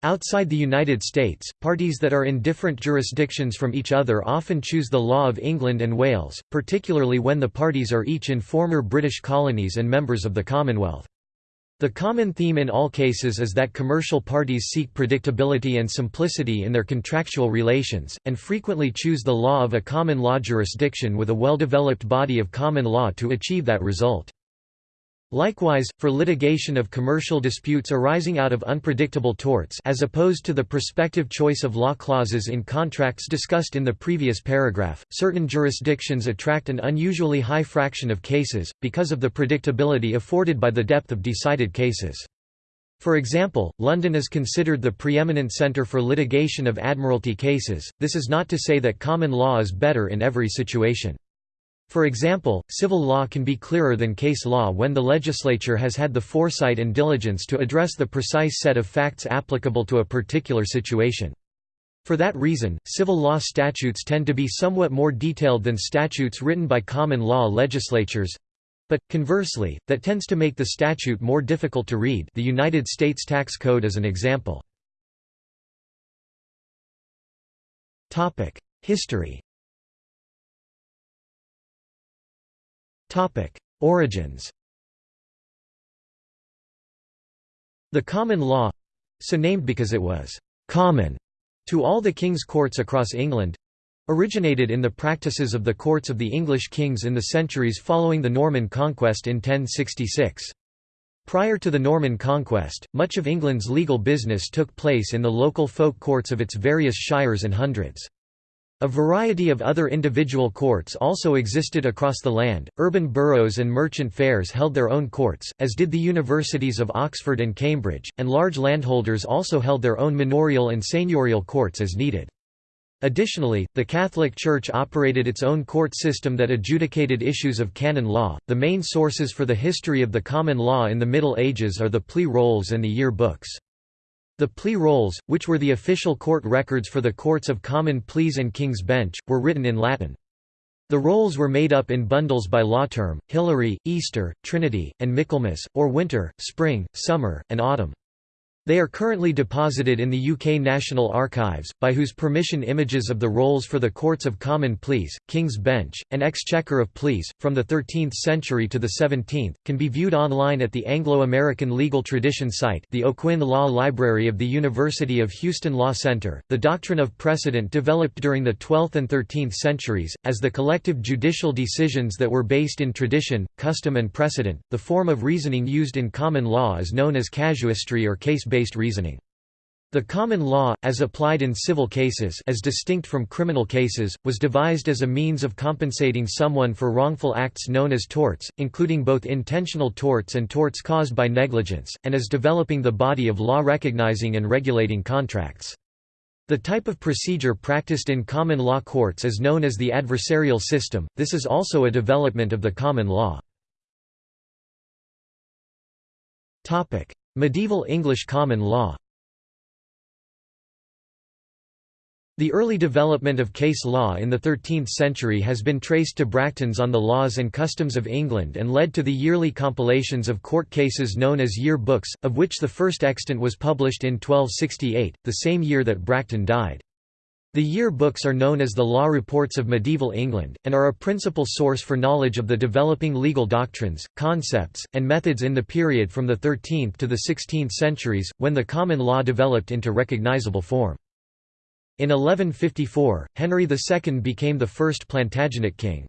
Outside the United States, parties that are in different jurisdictions from each other often choose the law of England and Wales, particularly when the parties are each in former British colonies and members of the Commonwealth. The common theme in all cases is that commercial parties seek predictability and simplicity in their contractual relations, and frequently choose the law of a common law jurisdiction with a well-developed body of common law to achieve that result. Likewise, for litigation of commercial disputes arising out of unpredictable torts as opposed to the prospective choice of law clauses in contracts discussed in the previous paragraph, certain jurisdictions attract an unusually high fraction of cases, because of the predictability afforded by the depth of decided cases. For example, London is considered the preeminent centre for litigation of admiralty cases, this is not to say that common law is better in every situation. For example, civil law can be clearer than case law when the legislature has had the foresight and diligence to address the precise set of facts applicable to a particular situation. For that reason, civil law statutes tend to be somewhat more detailed than statutes written by common law legislatures. But, conversely, that tends to make the statute more difficult to read the United States Tax Code is an example. History Origins The common law—so named because it was «common» to all the king's courts across England—originated in the practices of the courts of the English kings in the centuries following the Norman conquest in 1066. Prior to the Norman conquest, much of England's legal business took place in the local folk courts of its various shires and hundreds. A variety of other individual courts also existed across the land. Urban boroughs and merchant fairs held their own courts, as did the universities of Oxford and Cambridge, and large landholders also held their own manorial and seigneurial courts as needed. Additionally, the Catholic Church operated its own court system that adjudicated issues of canon law. The main sources for the history of the common law in the Middle Ages are the plea rolls and the year books. The plea rolls, which were the official court records for the courts of common pleas and King's Bench, were written in Latin. The rolls were made up in bundles by law term, Hilary, Easter, Trinity, and Michaelmas, or winter, spring, summer, and autumn. They are currently deposited in the UK National Archives, by whose permission images of the rolls for the Courts of Common Pleas, King's Bench, and Exchequer of Pleas, from the 13th century to the 17th, can be viewed online at the Anglo-American Legal Tradition site the O'Quinn Law Library of the University of Houston Law Center. The doctrine of precedent developed during the 12th and 13th centuries, as the collective judicial decisions that were based in tradition, custom and precedent. The form of reasoning used in common law is known as casuistry or case-based based reasoning. The common law, as applied in civil cases as distinct from criminal cases, was devised as a means of compensating someone for wrongful acts known as torts, including both intentional torts and torts caused by negligence, and as developing the body of law recognizing and regulating contracts. The type of procedure practiced in common law courts is known as the adversarial system, this is also a development of the common law. Medieval English common law The early development of case law in the 13th century has been traced to Bracton's On the Laws and Customs of England and led to the yearly compilations of court cases known as year books, of which the first extant was published in 1268, the same year that Bracton died. The year books are known as the law reports of medieval England, and are a principal source for knowledge of the developing legal doctrines, concepts, and methods in the period from the 13th to the 16th centuries, when the common law developed into recognizable form. In 1154, Henry II became the first Plantagenet king.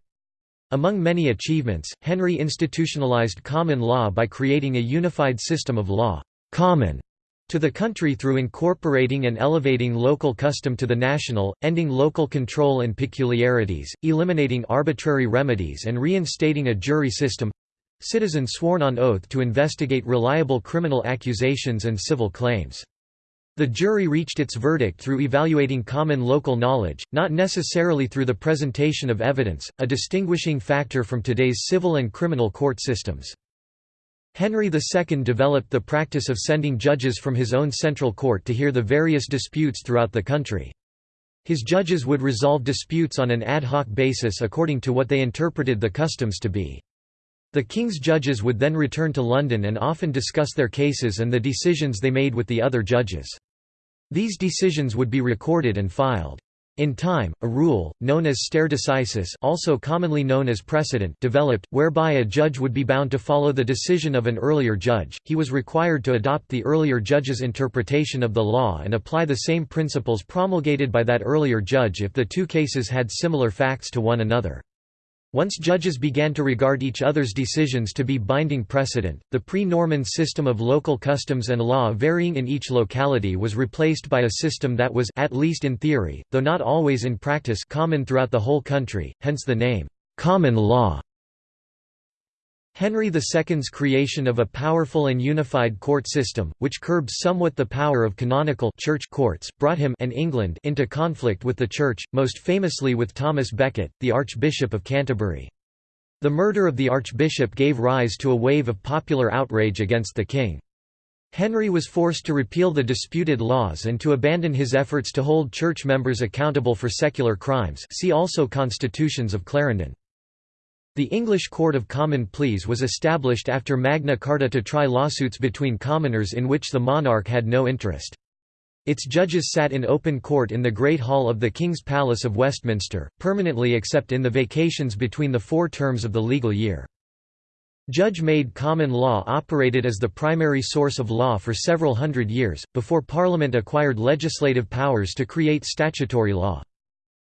Among many achievements, Henry institutionalized common law by creating a unified system of law common to the country through incorporating and elevating local custom to the national, ending local control and peculiarities, eliminating arbitrary remedies and reinstating a jury system—citizens sworn on oath to investigate reliable criminal accusations and civil claims. The jury reached its verdict through evaluating common local knowledge, not necessarily through the presentation of evidence, a distinguishing factor from today's civil and criminal court systems. Henry II developed the practice of sending judges from his own central court to hear the various disputes throughout the country. His judges would resolve disputes on an ad hoc basis according to what they interpreted the customs to be. The king's judges would then return to London and often discuss their cases and the decisions they made with the other judges. These decisions would be recorded and filed. In time, a rule, known as stare decisis also commonly known as precedent developed, whereby a judge would be bound to follow the decision of an earlier judge, he was required to adopt the earlier judge's interpretation of the law and apply the same principles promulgated by that earlier judge if the two cases had similar facts to one another. Once judges began to regard each other's decisions to be binding precedent, the pre-Norman system of local customs and law varying in each locality was replaced by a system that was at least in theory, though not always in practice common throughout the whole country, hence the name, common law. Henry II's creation of a powerful and unified court system, which curbed somewhat the power of canonical church courts, brought him and England into conflict with the Church, most famously with Thomas Becket, the Archbishop of Canterbury. The murder of the Archbishop gave rise to a wave of popular outrage against the king. Henry was forced to repeal the disputed laws and to abandon his efforts to hold church members accountable for secular crimes see also Constitutions of Clarendon. The English Court of Common Pleas was established after Magna Carta to try lawsuits between commoners in which the monarch had no interest. Its judges sat in open court in the Great Hall of the King's Palace of Westminster, permanently except in the vacations between the four terms of the legal year. Judge-made common law operated as the primary source of law for several hundred years, before Parliament acquired legislative powers to create statutory law.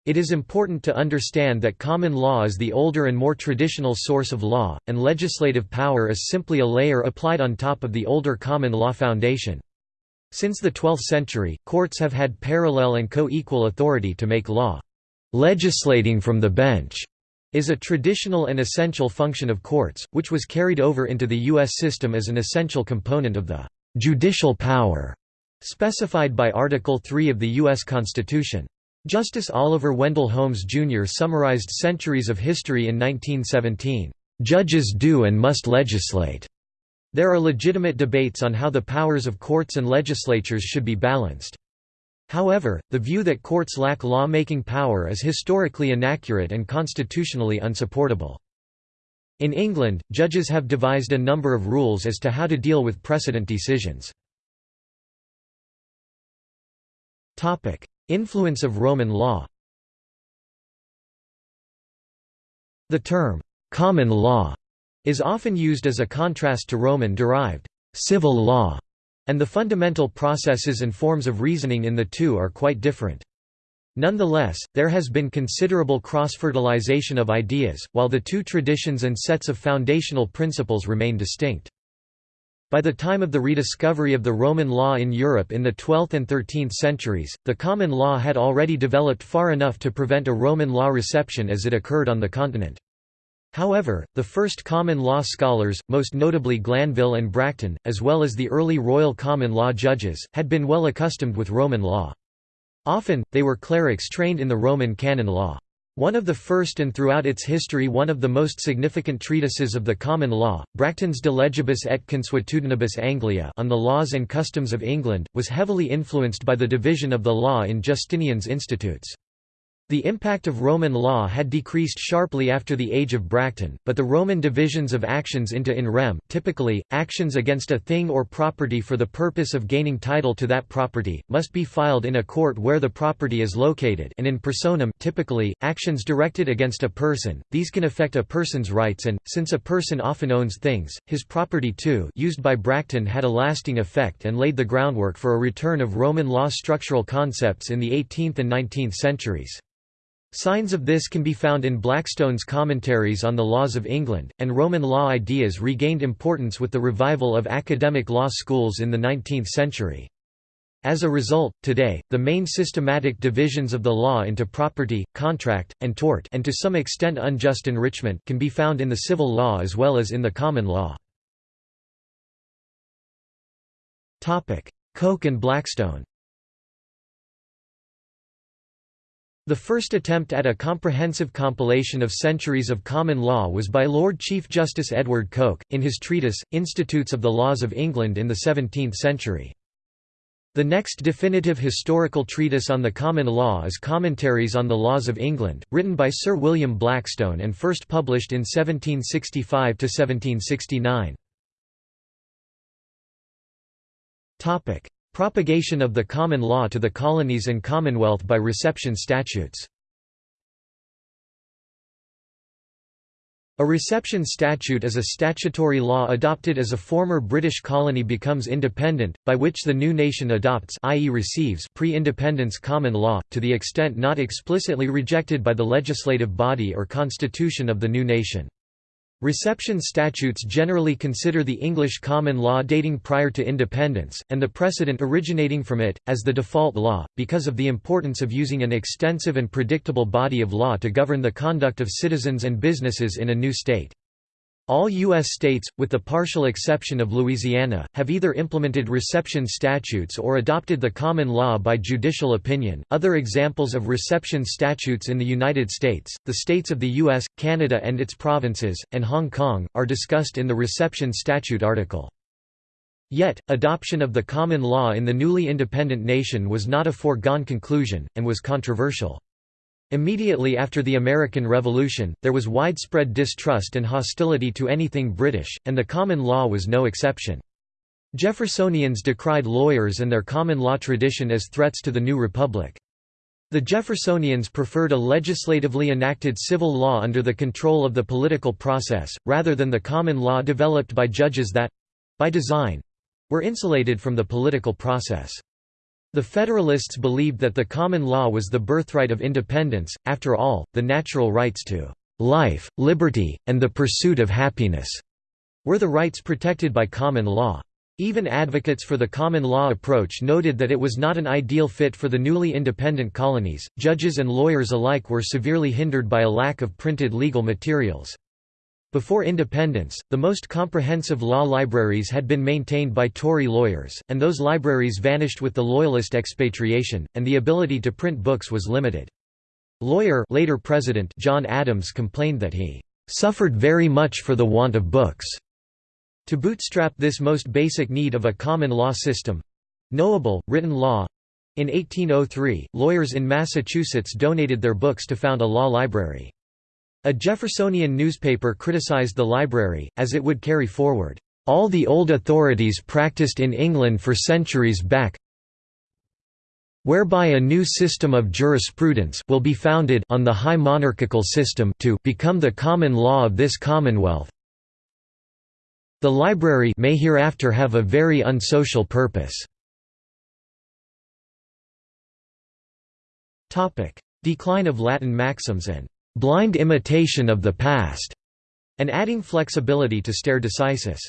It is important to understand that common law is the older and more traditional source of law, and legislative power is simply a layer applied on top of the older common law foundation. Since the 12th century, courts have had parallel and co-equal authority to make law. Legislating from the bench is a traditional and essential function of courts, which was carried over into the U.S. system as an essential component of the judicial power specified by Article 3 of the U.S. Constitution. Justice Oliver Wendell Holmes, Jr. summarized centuries of history in 1917, "...judges do and must legislate." There are legitimate debates on how the powers of courts and legislatures should be balanced. However, the view that courts lack law-making power is historically inaccurate and constitutionally unsupportable. In England, judges have devised a number of rules as to how to deal with precedent decisions. Influence of Roman law The term, "'common law' is often used as a contrast to Roman-derived civil law, and the fundamental processes and forms of reasoning in the two are quite different. Nonetheless, there has been considerable cross-fertilization of ideas, while the two traditions and sets of foundational principles remain distinct. By the time of the rediscovery of the Roman law in Europe in the 12th and 13th centuries, the common law had already developed far enough to prevent a Roman law reception as it occurred on the continent. However, the first common law scholars, most notably Glanville and Bracton, as well as the early royal common law judges, had been well accustomed with Roman law. Often, they were clerics trained in the Roman canon law. One of the first and throughout its history one of the most significant treatises of the common law, Bracton's De Legibus et Consuetudinibus Anglia on the laws and customs of England, was heavily influenced by the division of the law in Justinian's Institutes. The impact of Roman law had decreased sharply after the age of Bracton, but the Roman divisions of actions into in rem typically, actions against a thing or property for the purpose of gaining title to that property, must be filed in a court where the property is located and in personam typically, actions directed against a person, these can affect a person's rights and, since a person often owns things, his property too used by Bracton had a lasting effect and laid the groundwork for a return of Roman law structural concepts in the 18th and 19th centuries. Signs of this can be found in Blackstone's commentaries on the laws of England, and Roman law ideas regained importance with the revival of academic law schools in the 19th century. As a result, today, the main systematic divisions of the law into property, contract, and tort and to some extent unjust enrichment can be found in the civil law as well as in the common law. Coke and Blackstone The first attempt at a comprehensive compilation of centuries of common law was by Lord Chief Justice Edward Coke, in his treatise, Institutes of the Laws of England in the 17th century. The next definitive historical treatise on the common law is Commentaries on the Laws of England, written by Sir William Blackstone and first published in 1765–1769. Propagation of the common law to the colonies and Commonwealth by reception statutes A reception statute is a statutory law adopted as a former British colony becomes independent, by which the new nation adopts i.e. receives pre-independence common law, to the extent not explicitly rejected by the legislative body or constitution of the new nation. Reception statutes generally consider the English common law dating prior to independence, and the precedent originating from it, as the default law, because of the importance of using an extensive and predictable body of law to govern the conduct of citizens and businesses in a new state. All U.S. states, with the partial exception of Louisiana, have either implemented reception statutes or adopted the common law by judicial opinion. Other examples of reception statutes in the United States, the states of the U.S., Canada and its provinces, and Hong Kong, are discussed in the reception statute article. Yet, adoption of the common law in the newly independent nation was not a foregone conclusion, and was controversial. Immediately after the American Revolution, there was widespread distrust and hostility to anything British, and the common law was no exception. Jeffersonians decried lawyers and their common law tradition as threats to the new republic. The Jeffersonians preferred a legislatively enacted civil law under the control of the political process, rather than the common law developed by judges that—by design—were insulated from the political process. The Federalists believed that the common law was the birthright of independence, after all, the natural rights to life, liberty, and the pursuit of happiness were the rights protected by common law. Even advocates for the common law approach noted that it was not an ideal fit for the newly independent colonies. Judges and lawyers alike were severely hindered by a lack of printed legal materials. Before independence, the most comprehensive law libraries had been maintained by Tory lawyers, and those libraries vanished with the Loyalist expatriation, and the ability to print books was limited. Lawyer later President John Adams complained that he "...suffered very much for the want of books." To bootstrap this most basic need of a common law system—knowable, written law—in 1803, lawyers in Massachusetts donated their books to found a law library. A Jeffersonian newspaper criticized the library, as it would carry forward, "...all the old authorities practiced in England for centuries back whereby a new system of jurisprudence will be founded on the high monarchical system to become the common law of this commonwealth the library may hereafter have a very unsocial purpose." Decline of Latin maxims and blind imitation of the past, and adding flexibility to stare decisis.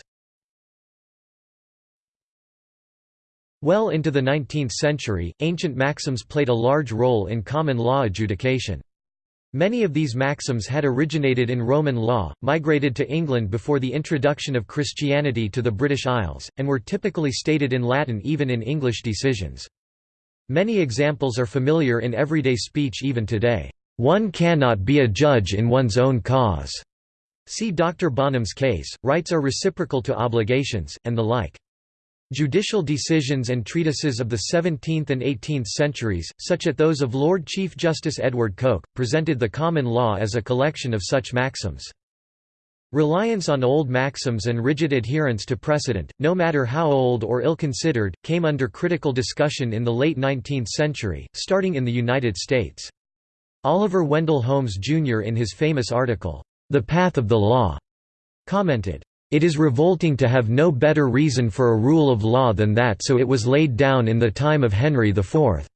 Well into the 19th century, ancient maxims played a large role in common law adjudication. Many of these maxims had originated in Roman law, migrated to England before the introduction of Christianity to the British Isles, and were typically stated in Latin even in English decisions. Many examples are familiar in everyday speech even today. One cannot be a judge in one's own cause. See Dr. Bonham's case, rights are reciprocal to obligations, and the like. Judicial decisions and treatises of the 17th and 18th centuries, such as those of Lord Chief Justice Edward Coke, presented the common law as a collection of such maxims. Reliance on old maxims and rigid adherence to precedent, no matter how old or ill-considered, came under critical discussion in the late 19th century, starting in the United States. Oliver Wendell Holmes Jr. in his famous article, The Path of the Law, commented, it is revolting to have no better reason for a rule of law than that so it was laid down in the time of Henry IV.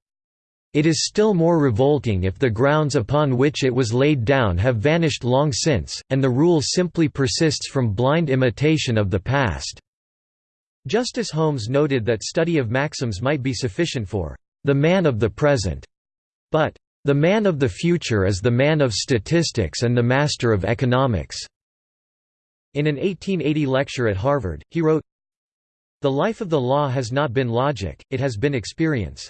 It is still more revolting if the grounds upon which it was laid down have vanished long since, and the rule simply persists from blind imitation of the past." Justice Holmes noted that study of maxims might be sufficient for "...the man of the present", but the man of the future is the man of statistics and the master of economics." In an 1880 lecture at Harvard, he wrote, The life of the law has not been logic, it has been experience.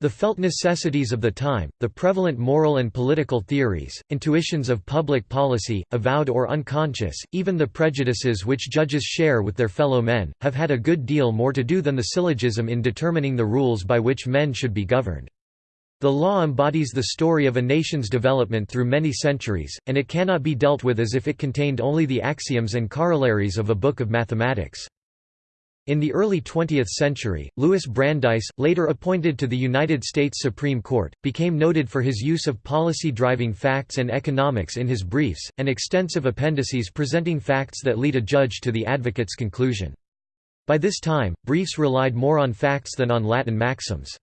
The felt necessities of the time, the prevalent moral and political theories, intuitions of public policy, avowed or unconscious, even the prejudices which judges share with their fellow men, have had a good deal more to do than the syllogism in determining the rules by which men should be governed. The law embodies the story of a nation's development through many centuries, and it cannot be dealt with as if it contained only the axioms and corollaries of a book of mathematics. In the early 20th century, Louis Brandeis, later appointed to the United States Supreme Court, became noted for his use of policy-driving facts and economics in his briefs, and extensive appendices presenting facts that lead a judge to the advocate's conclusion. By this time, briefs relied more on facts than on Latin maxims.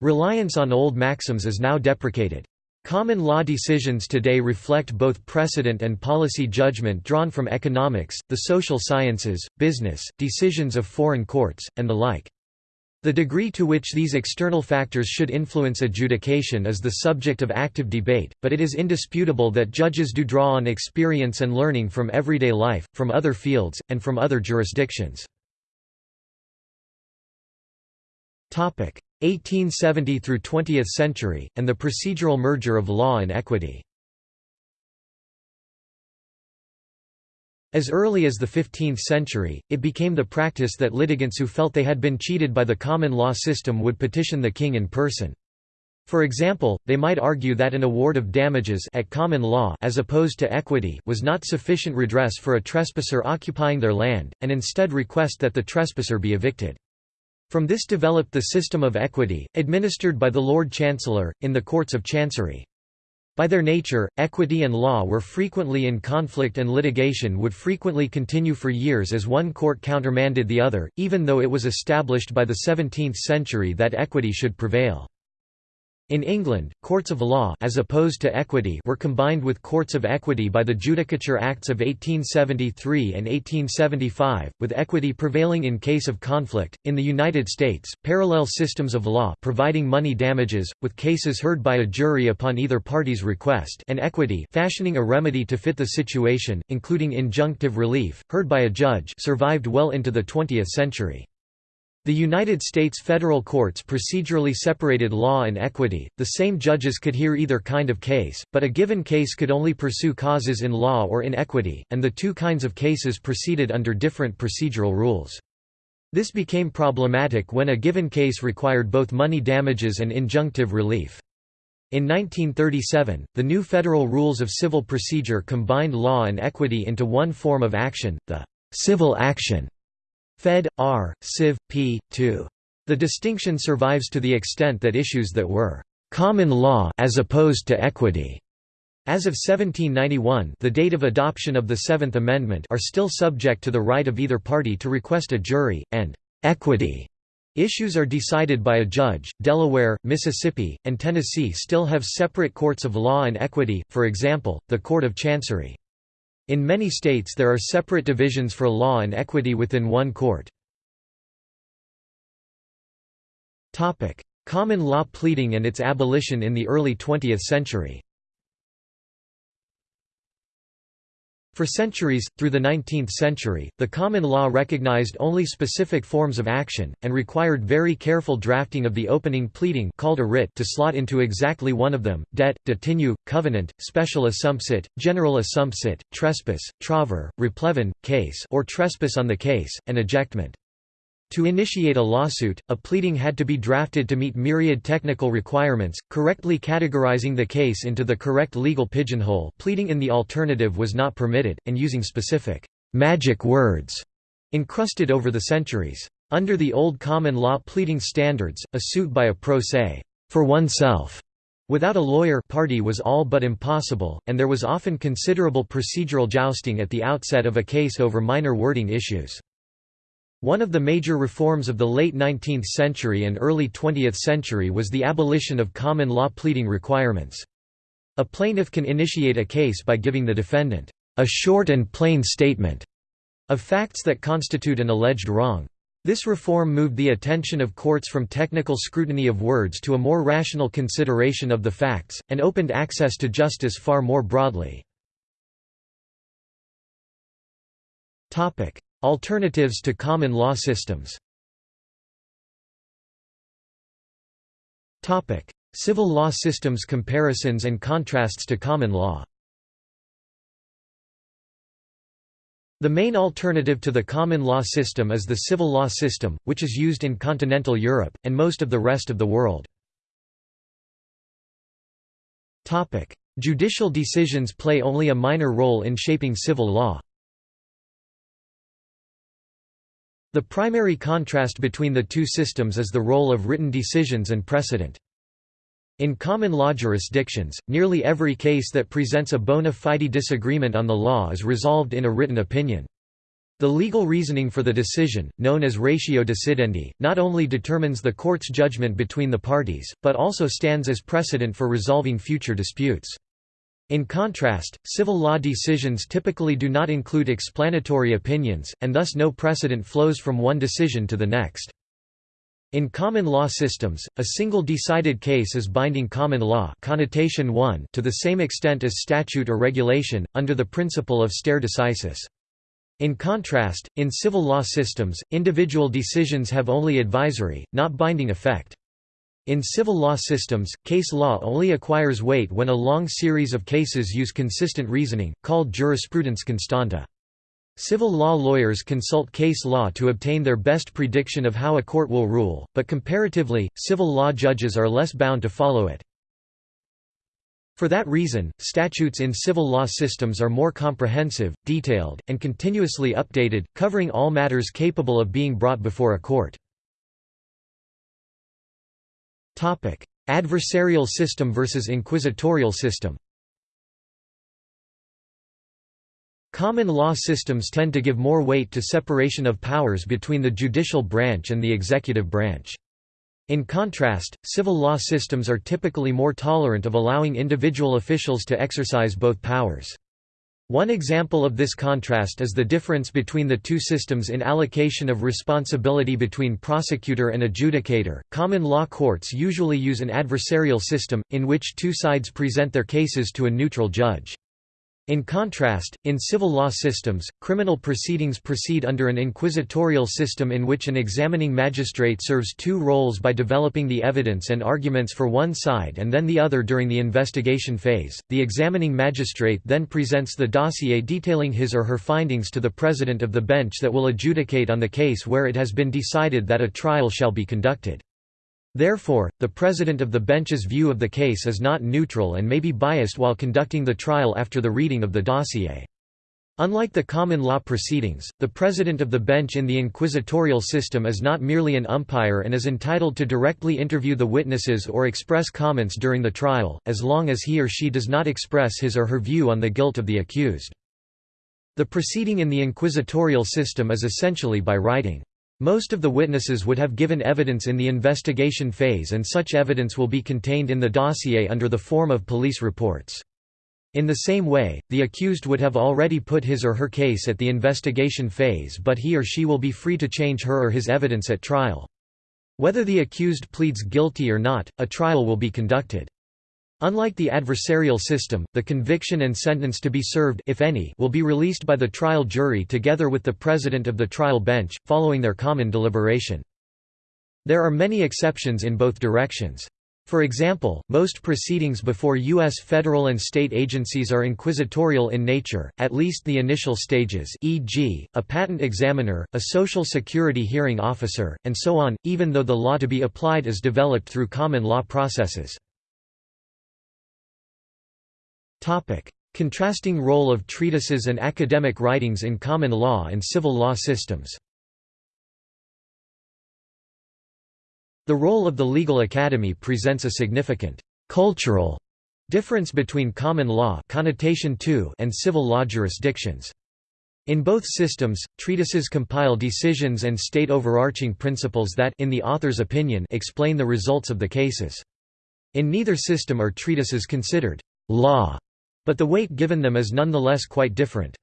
Reliance on old maxims is now deprecated. Common law decisions today reflect both precedent and policy judgment drawn from economics, the social sciences, business, decisions of foreign courts, and the like. The degree to which these external factors should influence adjudication is the subject of active debate, but it is indisputable that judges do draw on experience and learning from everyday life, from other fields, and from other jurisdictions. 1870 through 20th century, and the procedural merger of law and equity. As early as the 15th century, it became the practice that litigants who felt they had been cheated by the common law system would petition the king in person. For example, they might argue that an award of damages at common law as opposed to equity was not sufficient redress for a trespasser occupying their land, and instead request that the trespasser be evicted. From this developed the system of equity, administered by the Lord Chancellor, in the courts of chancery. By their nature, equity and law were frequently in conflict and litigation would frequently continue for years as one court countermanded the other, even though it was established by the 17th century that equity should prevail. In England, courts of law as opposed to equity were combined with courts of equity by the Judicature Acts of 1873 and 1875, with equity prevailing in case of conflict. In the United States, parallel systems of law providing money damages, with cases heard by a jury upon either party's request and equity fashioning a remedy to fit the situation, including injunctive relief, heard by a judge survived well into the 20th century. The United States federal courts procedurally separated law and equity, the same judges could hear either kind of case, but a given case could only pursue causes in law or in equity, and the two kinds of cases proceeded under different procedural rules. This became problematic when a given case required both money damages and injunctive relief. In 1937, the new Federal Rules of Civil Procedure combined law and equity into one form of action, the civil action. Fed. R. Civ. p. 2. The distinction survives to the extent that issues that were common law as opposed to equity as of 1791 the date of adoption of the Seventh Amendment are still subject to the right of either party to request a jury, and equity issues are decided by a judge. Delaware, Mississippi, and Tennessee still have separate courts of law and equity, for example, the Court of Chancery. In many states there are separate divisions for law and equity within one court. Common law pleading and its abolition in the early 20th century For centuries, through the 19th century, the common law recognized only specific forms of action, and required very careful drafting of the opening pleading called a writ to slot into exactly one of them, debt, detinue, covenant, special assumpsit, general assumpsit, trespass, trover, replevin, case or trespass on the case, and ejectment. To initiate a lawsuit, a pleading had to be drafted to meet myriad technical requirements, correctly categorizing the case into the correct legal pigeonhole pleading in the alternative was not permitted, and using specific «magic words» encrusted over the centuries. Under the old common law pleading standards, a suit by a pro se for oneself without a lawyer party was all but impossible, and there was often considerable procedural jousting at the outset of a case over minor wording issues. One of the major reforms of the late 19th century and early 20th century was the abolition of common law pleading requirements. A plaintiff can initiate a case by giving the defendant a short and plain statement of facts that constitute an alleged wrong. This reform moved the attention of courts from technical scrutiny of words to a more rational consideration of the facts, and opened access to justice far more broadly. Alternatives to common law systems Civil law systems comparisons and contrasts to common law The main alternative to the common law system is the civil law system, which is used in continental Europe, and most of the rest of the world. Judicial decisions play only a minor role in shaping civil law. The primary contrast between the two systems is the role of written decisions and precedent. In common law jurisdictions, nearly every case that presents a bona fide disagreement on the law is resolved in a written opinion. The legal reasoning for the decision, known as ratio decidendi, not only determines the court's judgment between the parties, but also stands as precedent for resolving future disputes. In contrast, civil law decisions typically do not include explanatory opinions, and thus no precedent flows from one decision to the next. In common law systems, a single decided case is binding common law connotation 1 to the same extent as statute or regulation, under the principle of stare decisis. In contrast, in civil law systems, individual decisions have only advisory, not binding effect. In civil law systems, case law only acquires weight when a long series of cases use consistent reasoning, called jurisprudence constante. Civil law lawyers consult case law to obtain their best prediction of how a court will rule, but comparatively, civil law judges are less bound to follow it. For that reason, statutes in civil law systems are more comprehensive, detailed, and continuously updated, covering all matters capable of being brought before a court. Adversarial system versus inquisitorial system Common law systems tend to give more weight to separation of powers between the judicial branch and the executive branch. In contrast, civil law systems are typically more tolerant of allowing individual officials to exercise both powers. One example of this contrast is the difference between the two systems in allocation of responsibility between prosecutor and adjudicator. Common law courts usually use an adversarial system, in which two sides present their cases to a neutral judge. In contrast, in civil law systems, criminal proceedings proceed under an inquisitorial system in which an examining magistrate serves two roles by developing the evidence and arguments for one side and then the other during the investigation phase. The examining magistrate then presents the dossier detailing his or her findings to the president of the bench that will adjudicate on the case where it has been decided that a trial shall be conducted. Therefore, the president of the bench's view of the case is not neutral and may be biased while conducting the trial after the reading of the dossier. Unlike the common law proceedings, the president of the bench in the inquisitorial system is not merely an umpire and is entitled to directly interview the witnesses or express comments during the trial, as long as he or she does not express his or her view on the guilt of the accused. The proceeding in the inquisitorial system is essentially by writing. Most of the witnesses would have given evidence in the investigation phase and such evidence will be contained in the dossier under the form of police reports. In the same way, the accused would have already put his or her case at the investigation phase but he or she will be free to change her or his evidence at trial. Whether the accused pleads guilty or not, a trial will be conducted. Unlike the adversarial system, the conviction and sentence to be served if any, will be released by the trial jury together with the president of the trial bench, following their common deliberation. There are many exceptions in both directions. For example, most proceedings before U.S. federal and state agencies are inquisitorial in nature, at least the initial stages e.g., a patent examiner, a Social Security hearing officer, and so on, even though the law to be applied is developed through common law processes. Topic: Contrasting role of treatises and academic writings in common law and civil law systems. The role of the legal academy presents a significant cultural difference between common law connotation 2 and civil law jurisdictions. In both systems, treatises compile decisions and state overarching principles that in the author's opinion explain the results of the cases. In neither system are treatises considered law but the weight given them is nonetheless quite different.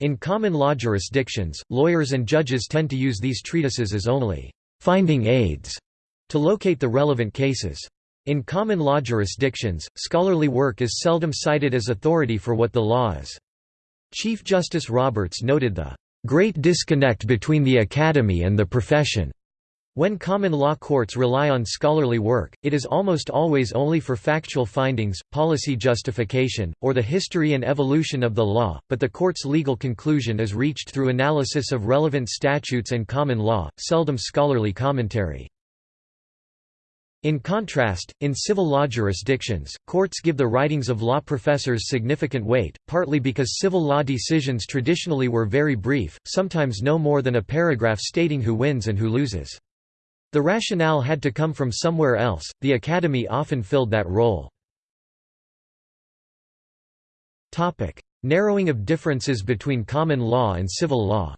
In common law jurisdictions, lawyers and judges tend to use these treatises as only finding aids to locate the relevant cases. In common law jurisdictions, scholarly work is seldom cited as authority for what the law is. Chief Justice Roberts noted the great disconnect between the academy and the profession when common law courts rely on scholarly work, it is almost always only for factual findings, policy justification, or the history and evolution of the law, but the court's legal conclusion is reached through analysis of relevant statutes and common law, seldom scholarly commentary. In contrast, in civil law jurisdictions, courts give the writings of law professors significant weight, partly because civil law decisions traditionally were very brief, sometimes no more than a paragraph stating who wins and who loses. The rationale had to come from somewhere else, the academy often filled that role. Narrowing of differences between common law and civil law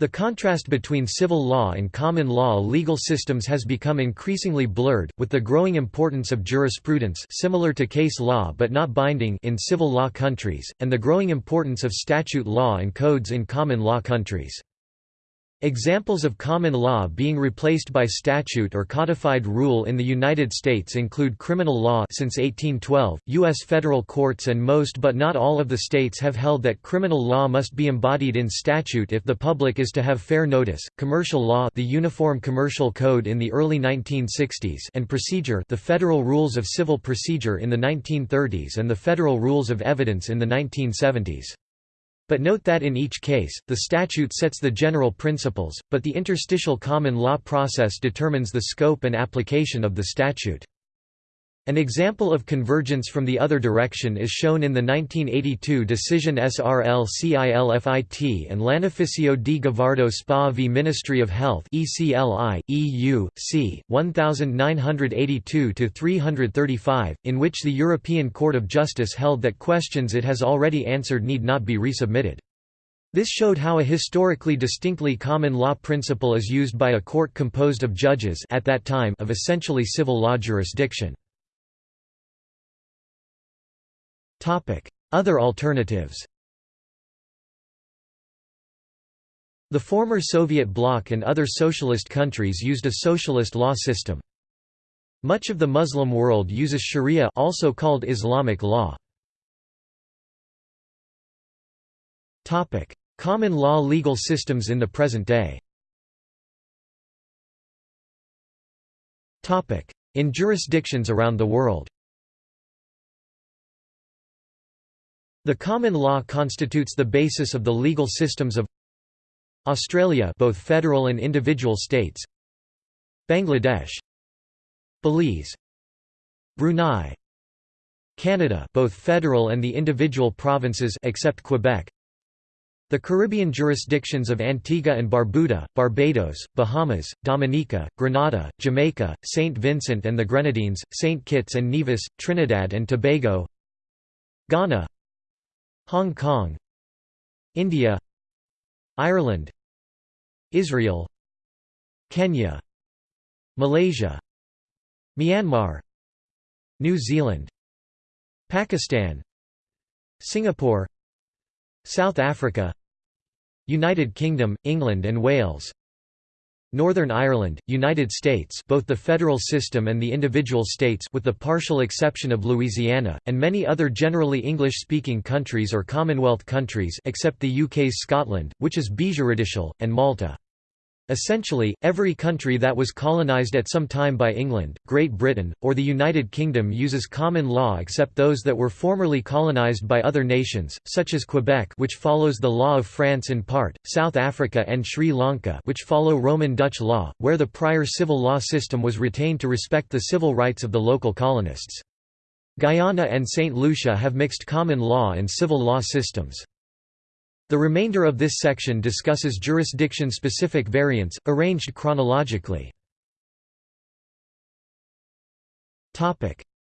The contrast between civil law and common law legal systems has become increasingly blurred, with the growing importance of jurisprudence similar to case law but not binding in civil law countries, and the growing importance of statute law and codes in common law countries. Examples of common law being replaced by statute or codified rule in the United States include criminal law since 1812. US federal courts and most but not all of the states have held that criminal law must be embodied in statute if the public is to have fair notice. Commercial law, the Uniform Commercial Code in the early 1960s, and procedure, the Federal Rules of Civil Procedure in the 1930s and the Federal Rules of Evidence in the 1970s. But note that in each case, the statute sets the general principles, but the interstitial common law process determines the scope and application of the statute. An example of convergence from the other direction is shown in the 1982 decision SRL CILFIT and Lanificio di Gavardo SPA v Ministry of Health ECLI, EU, c. 1982-335, in which the European Court of Justice held that questions it has already answered need not be resubmitted. This showed how a historically distinctly common law principle is used by a court composed of judges at that time of essentially civil law jurisdiction. Other alternatives The former Soviet bloc and other socialist countries used a socialist law system. Much of the Muslim world uses sharia also called Islamic law. Topic: Common law legal systems in the present day. Topic: In jurisdictions around the world The common law constitutes the basis of the legal systems of Australia both federal and individual states Bangladesh Belize Brunei Canada both federal and the individual provinces except Quebec the Caribbean jurisdictions of Antigua and Barbuda, Barbados, Bahamas, Dominica, Grenada, Jamaica, St. Vincent and the Grenadines, St. Kitts and Nevis, Trinidad and Tobago Ghana Hong Kong India Ireland Israel Kenya Malaysia Myanmar New Zealand Pakistan Singapore South Africa United Kingdom, England and Wales Northern Ireland, United States both the federal system and the individual states with the partial exception of Louisiana, and many other generally English-speaking countries or Commonwealth countries except the UK's Scotland, which is bijuridical, and Malta. Essentially, every country that was colonized at some time by England, Great Britain, or the United Kingdom uses common law except those that were formerly colonized by other nations, such as Quebec which follows the law of France in part, South Africa and Sri Lanka which follow Roman Dutch law, where the prior civil law system was retained to respect the civil rights of the local colonists. Guyana and St. Lucia have mixed common law and civil law systems. The remainder of this section discusses jurisdiction-specific variants, arranged chronologically.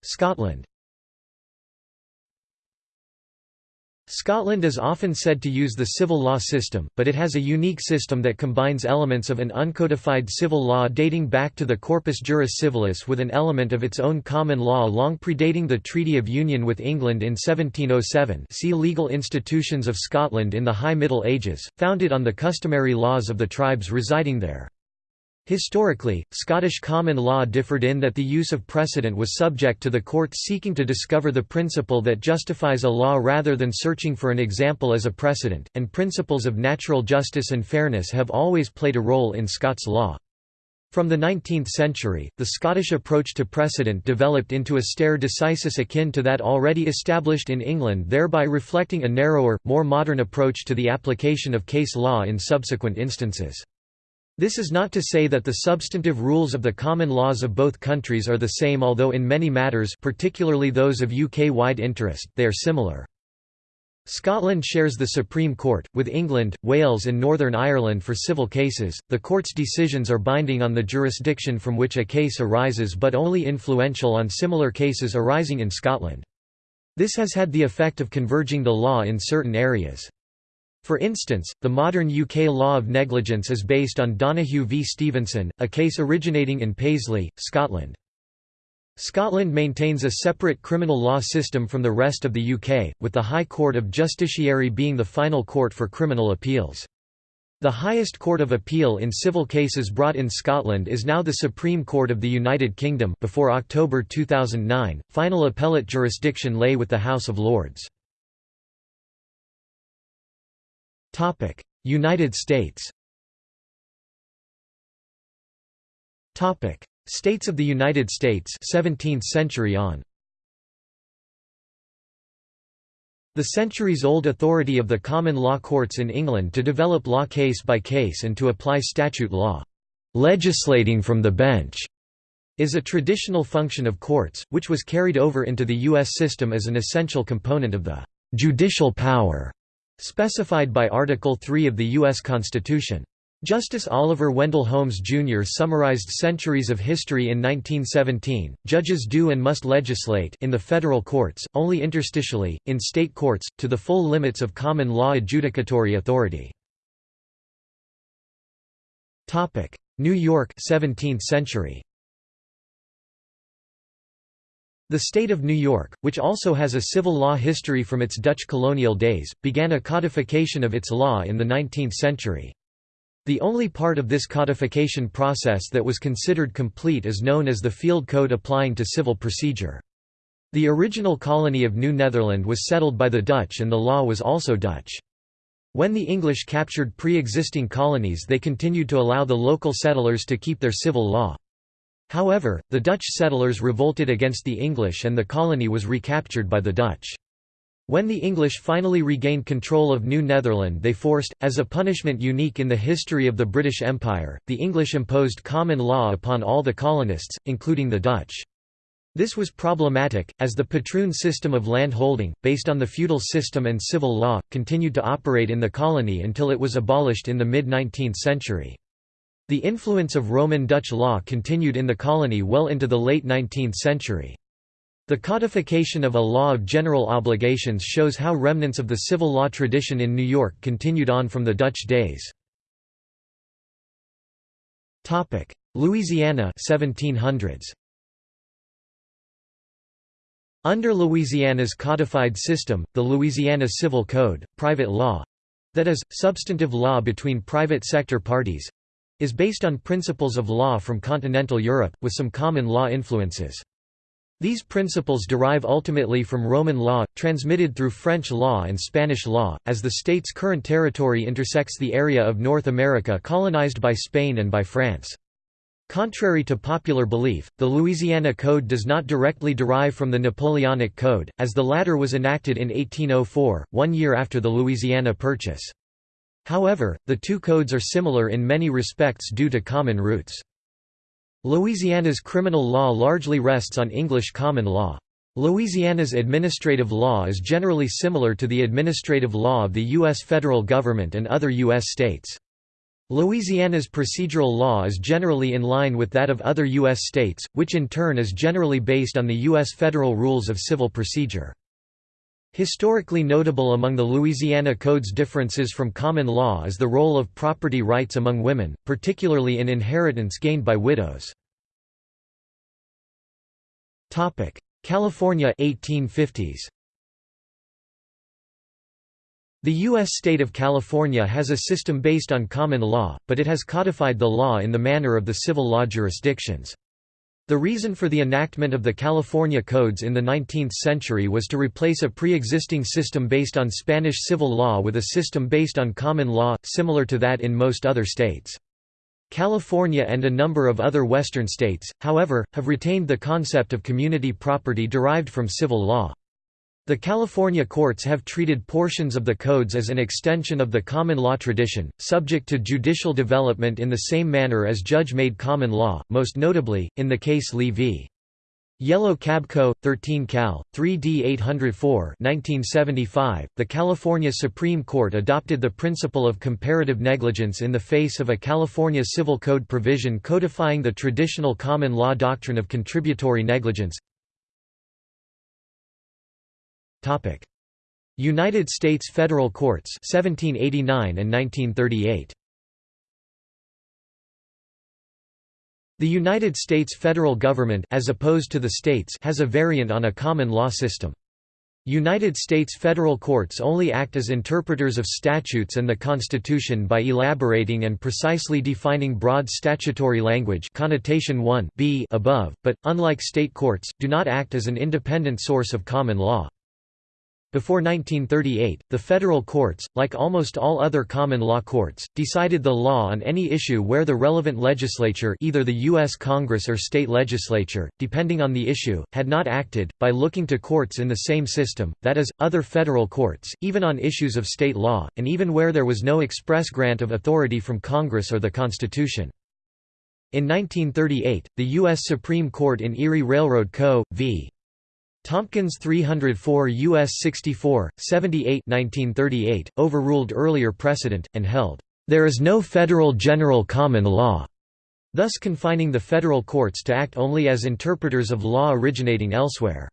Scotland Scotland is often said to use the civil law system, but it has a unique system that combines elements of an uncodified civil law dating back to the Corpus Juris Civilis with an element of its own common law long predating the Treaty of Union with England in 1707 see Legal Institutions of Scotland in the High Middle Ages, founded on the customary laws of the tribes residing there. Historically, Scottish common law differed in that the use of precedent was subject to the court seeking to discover the principle that justifies a law rather than searching for an example as a precedent, and principles of natural justice and fairness have always played a role in Scots law. From the 19th century, the Scottish approach to precedent developed into a stare decisis akin to that already established in England thereby reflecting a narrower, more modern approach to the application of case law in subsequent instances. This is not to say that the substantive rules of the common laws of both countries are the same although in many matters particularly those of UK-wide interest, they are similar. Scotland shares the Supreme Court, with England, Wales and Northern Ireland for civil cases. The court's decisions are binding on the jurisdiction from which a case arises but only influential on similar cases arising in Scotland. This has had the effect of converging the law in certain areas. For instance, the modern UK law of negligence is based on Donoghue v Stevenson, a case originating in Paisley, Scotland. Scotland maintains a separate criminal law system from the rest of the UK, with the High Court of Justiciary being the final court for criminal appeals. The highest court of appeal in civil cases brought in Scotland is now the Supreme Court of the United Kingdom before October 2009. Final appellate jurisdiction lay with the House of Lords. Topic: United States. Topic: States of the United States 17th century on. The centuries-old authority of the common law courts in England to develop law case by case and to apply statute law, legislating from the bench, is a traditional function of courts, which was carried over into the U.S. system as an essential component of the judicial power specified by Article 3 of the U.S. Constitution. Justice Oliver Wendell Holmes Jr. summarized centuries of history in 1917. Judges do and must legislate in the federal courts, only interstitially, in state courts, to the full limits of common law adjudicatory authority. New York 17th century. The state of New York, which also has a civil law history from its Dutch colonial days, began a codification of its law in the 19th century. The only part of this codification process that was considered complete is known as the Field Code applying to civil procedure. The original colony of New Netherland was settled by the Dutch and the law was also Dutch. When the English captured pre-existing colonies they continued to allow the local settlers to keep their civil law. However, the Dutch settlers revolted against the English and the colony was recaptured by the Dutch. When the English finally regained control of New Netherland they forced, as a punishment unique in the history of the British Empire, the English imposed common law upon all the colonists, including the Dutch. This was problematic, as the patroon system of landholding, based on the feudal system and civil law, continued to operate in the colony until it was abolished in the mid-19th century. The influence of Roman Dutch law continued in the colony well into the late 19th century. The codification of a law of general obligations shows how remnants of the civil law tradition in New York continued on from the Dutch days. Louisiana 1700s. Under Louisiana's codified system, the Louisiana Civil Code, private law—that is, substantive law between private sector parties, is based on principles of law from continental Europe, with some common law influences. These principles derive ultimately from Roman law, transmitted through French law and Spanish law, as the state's current territory intersects the area of North America colonized by Spain and by France. Contrary to popular belief, the Louisiana Code does not directly derive from the Napoleonic Code, as the latter was enacted in 1804, one year after the Louisiana Purchase. However, the two codes are similar in many respects due to common roots. Louisiana's criminal law largely rests on English common law. Louisiana's administrative law is generally similar to the administrative law of the U.S. federal government and other U.S. states. Louisiana's procedural law is generally in line with that of other U.S. states, which in turn is generally based on the U.S. federal rules of civil procedure. Historically notable among the Louisiana Code's differences from common law is the role of property rights among women, particularly in inheritance gained by widows. California 1850s. The U.S. state of California has a system based on common law, but it has codified the law in the manner of the civil law jurisdictions. The reason for the enactment of the California Codes in the 19th century was to replace a pre-existing system based on Spanish civil law with a system based on common law, similar to that in most other states. California and a number of other western states, however, have retained the concept of community property derived from civil law. The California courts have treated portions of the codes as an extension of the common law tradition, subject to judicial development in the same manner as judge-made common law, most notably, in the case Li v. Yellow Cab Co. 13 Cal. 3D 804 1975, the California Supreme Court adopted the principle of comparative negligence in the face of a California Civil Code provision codifying the traditional common law doctrine of contributory negligence. United States federal courts 1789 and 1938. The United States federal government as opposed to the states has a variant on a common law system. United States federal courts only act as interpreters of statutes and the Constitution by elaborating and precisely defining broad statutory language connotation 1 b above, but, unlike state courts, do not act as an independent source of common law. Before 1938, the federal courts, like almost all other common law courts, decided the law on any issue where the relevant legislature either the U.S. Congress or state legislature, depending on the issue, had not acted, by looking to courts in the same system, that is, other federal courts, even on issues of state law, and even where there was no express grant of authority from Congress or the Constitution. In 1938, the U.S. Supreme Court in Erie Railroad Co. v. Tompkins 304 U.S. 64, 78 1938, overruled earlier precedent, and held, "...there is no federal general common law", thus confining the federal courts to act only as interpreters of law originating elsewhere.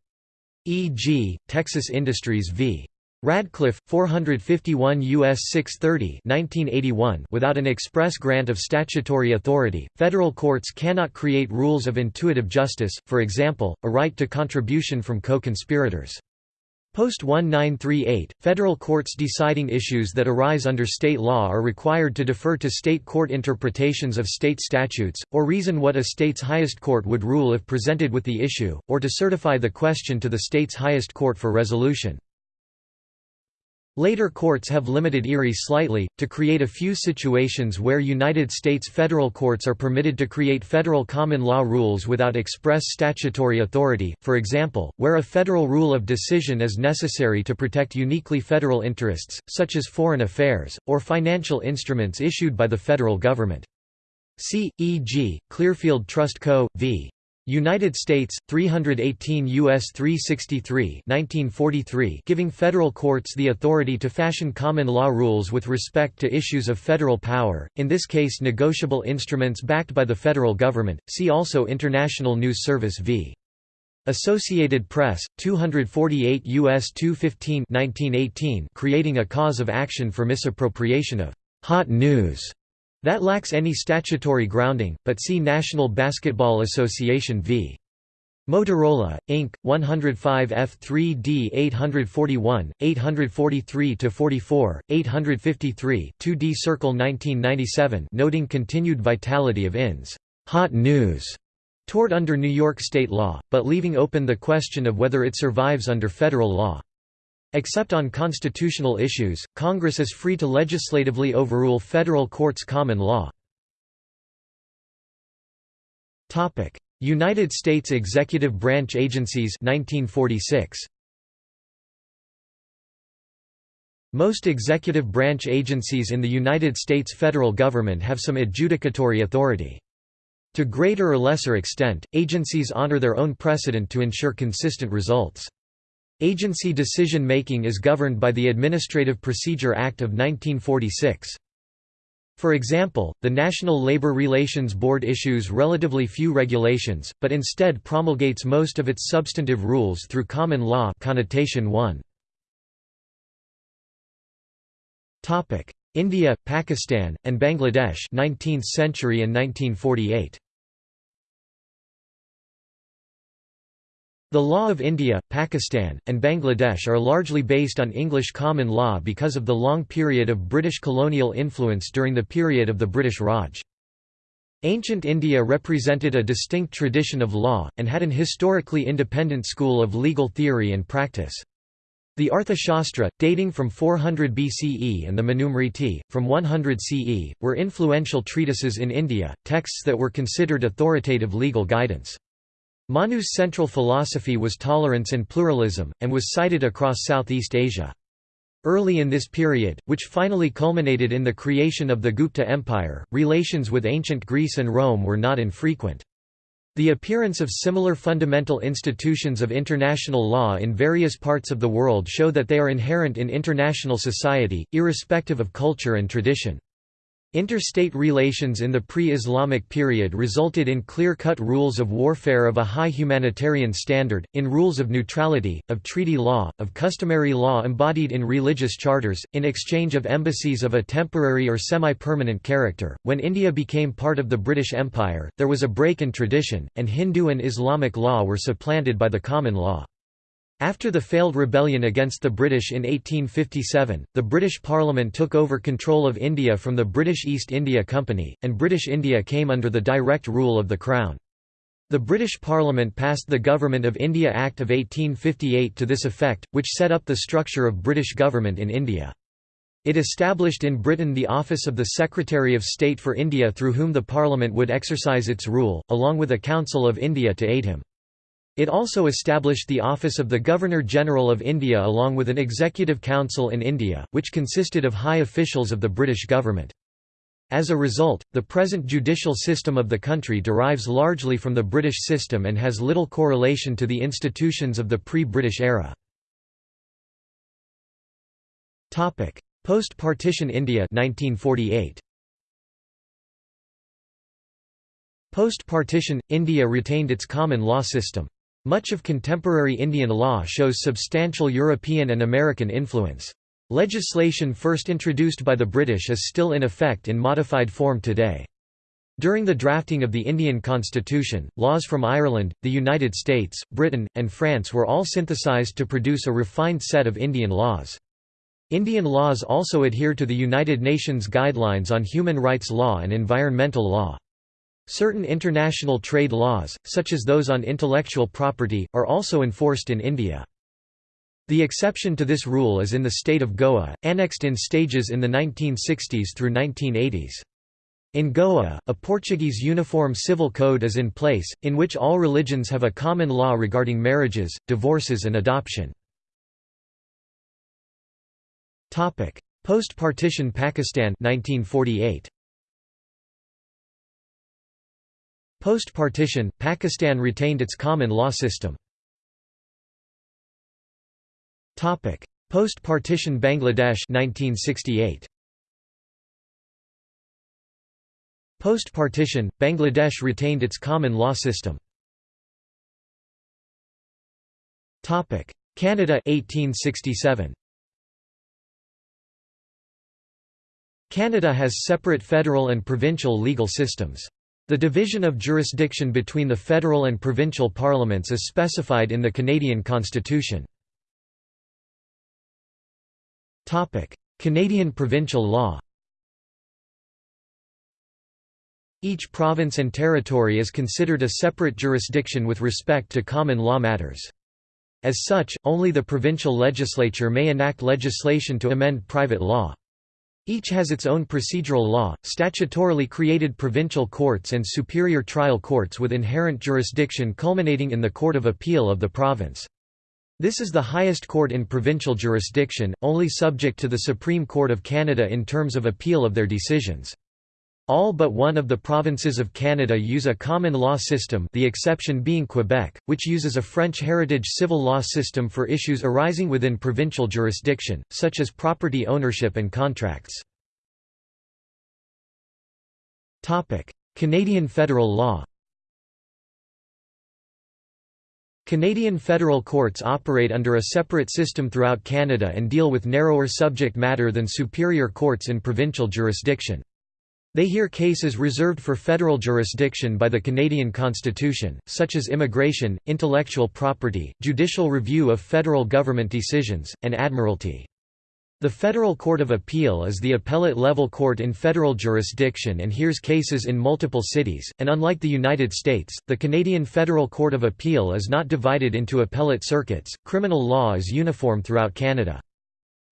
E.g., Texas Industries v. Radcliff, 451 U.S. 630 1981 Without an express grant of statutory authority, federal courts cannot create rules of intuitive justice, for example, a right to contribution from co-conspirators. Post 1938, federal courts deciding issues that arise under state law are required to defer to state court interpretations of state statutes, or reason what a state's highest court would rule if presented with the issue, or to certify the question to the state's highest court for resolution. Later courts have limited Erie slightly, to create a few situations where United States federal courts are permitted to create federal common law rules without express statutory authority, for example, where a federal rule of decision is necessary to protect uniquely federal interests, such as foreign affairs, or financial instruments issued by the federal government. See, e.g., Clearfield Trust Co. v. United States 318 US 363 1943 giving federal courts the authority to fashion common law rules with respect to issues of federal power in this case negotiable instruments backed by the federal government see also International News Service v. Associated Press 248 US 215 1918 creating a cause of action for misappropriation of hot news that lacks any statutory grounding, but see National Basketball Association v. Motorola, Inc., 105 F3D 841, 843–44, 853 2D Circle 1997 noting continued vitality of INS hot news tort under New York state law, but leaving open the question of whether it survives under federal law. Except on constitutional issues, Congress is free to legislatively overrule federal courts' common law. United States executive branch agencies 1946. Most executive branch agencies in the United States federal government have some adjudicatory authority. To greater or lesser extent, agencies honor their own precedent to ensure consistent results. Agency decision-making is governed by the Administrative Procedure Act of 1946. For example, the National Labor Relations Board issues relatively few regulations, but instead promulgates most of its substantive rules through common law connotation 1. India, Pakistan, and Bangladesh 19th century and 1948. The law of India, Pakistan, and Bangladesh are largely based on English common law because of the long period of British colonial influence during the period of the British Raj. Ancient India represented a distinct tradition of law, and had an historically independent school of legal theory and practice. The Arthashastra, dating from 400 BCE and the Manusmriti, from 100 CE, were influential treatises in India, texts that were considered authoritative legal guidance. Manu's central philosophy was tolerance and pluralism, and was cited across Southeast Asia. Early in this period, which finally culminated in the creation of the Gupta Empire, relations with ancient Greece and Rome were not infrequent. The appearance of similar fundamental institutions of international law in various parts of the world show that they are inherent in international society, irrespective of culture and tradition. Interstate relations in the pre-Islamic period resulted in clear-cut rules of warfare of a high humanitarian standard, in rules of neutrality, of treaty law, of customary law embodied in religious charters, in exchange of embassies of a temporary or semi-permanent character. When India became part of the British Empire, there was a break in tradition, and Hindu and Islamic law were supplanted by the common law. After the failed rebellion against the British in 1857, the British Parliament took over control of India from the British East India Company, and British India came under the direct rule of the Crown. The British Parliament passed the Government of India Act of 1858 to this effect, which set up the structure of British government in India. It established in Britain the office of the Secretary of State for India through whom the Parliament would exercise its rule, along with a Council of India to aid him. It also established the office of the Governor-General of India along with an Executive Council in India, which consisted of high officials of the British government. As a result, the present judicial system of the country derives largely from the British system and has little correlation to the institutions of the pre-British era. Post-partition India 1948. Post-partition, India retained its common law system. Much of contemporary Indian law shows substantial European and American influence. Legislation first introduced by the British is still in effect in modified form today. During the drafting of the Indian constitution, laws from Ireland, the United States, Britain, and France were all synthesized to produce a refined set of Indian laws. Indian laws also adhere to the United Nations Guidelines on Human Rights Law and Environmental Law. Certain international trade laws, such as those on intellectual property, are also enforced in India. The exception to this rule is in the state of Goa, annexed in stages in the 1960s through 1980s. In Goa, a Portuguese uniform civil code is in place, in which all religions have a common law regarding marriages, divorces and adoption. Post-partition Pakistan 1948. Post-partition, Pakistan retained its common law system. Post-partition Bangladesh 1968. Post-partition, Bangladesh retained its common law system. Canada 1867. Canada has separate federal and provincial legal systems. The division of jurisdiction between the federal and provincial parliaments is specified in the Canadian Constitution. Canadian provincial law Each province and territory is considered a separate jurisdiction with respect to common law matters. As such, only the provincial legislature may enact legislation to amend private law. Each has its own procedural law, statutorily created provincial courts and superior trial courts with inherent jurisdiction culminating in the Court of Appeal of the province. This is the highest court in provincial jurisdiction, only subject to the Supreme Court of Canada in terms of appeal of their decisions. All but one of the provinces of Canada use a common law system the exception being Quebec, which uses a French heritage civil law system for issues arising within provincial jurisdiction, such as property ownership and contracts. Canadian federal law Canadian federal courts operate under a separate system throughout Canada and deal with narrower subject matter than superior courts in provincial jurisdiction. They hear cases reserved for federal jurisdiction by the Canadian Constitution, such as immigration, intellectual property, judicial review of federal government decisions, and admiralty. The Federal Court of Appeal is the appellate-level court in federal jurisdiction and hears cases in multiple cities, and unlike the United States, the Canadian Federal Court of Appeal is not divided into appellate circuits. Criminal law is uniform throughout Canada.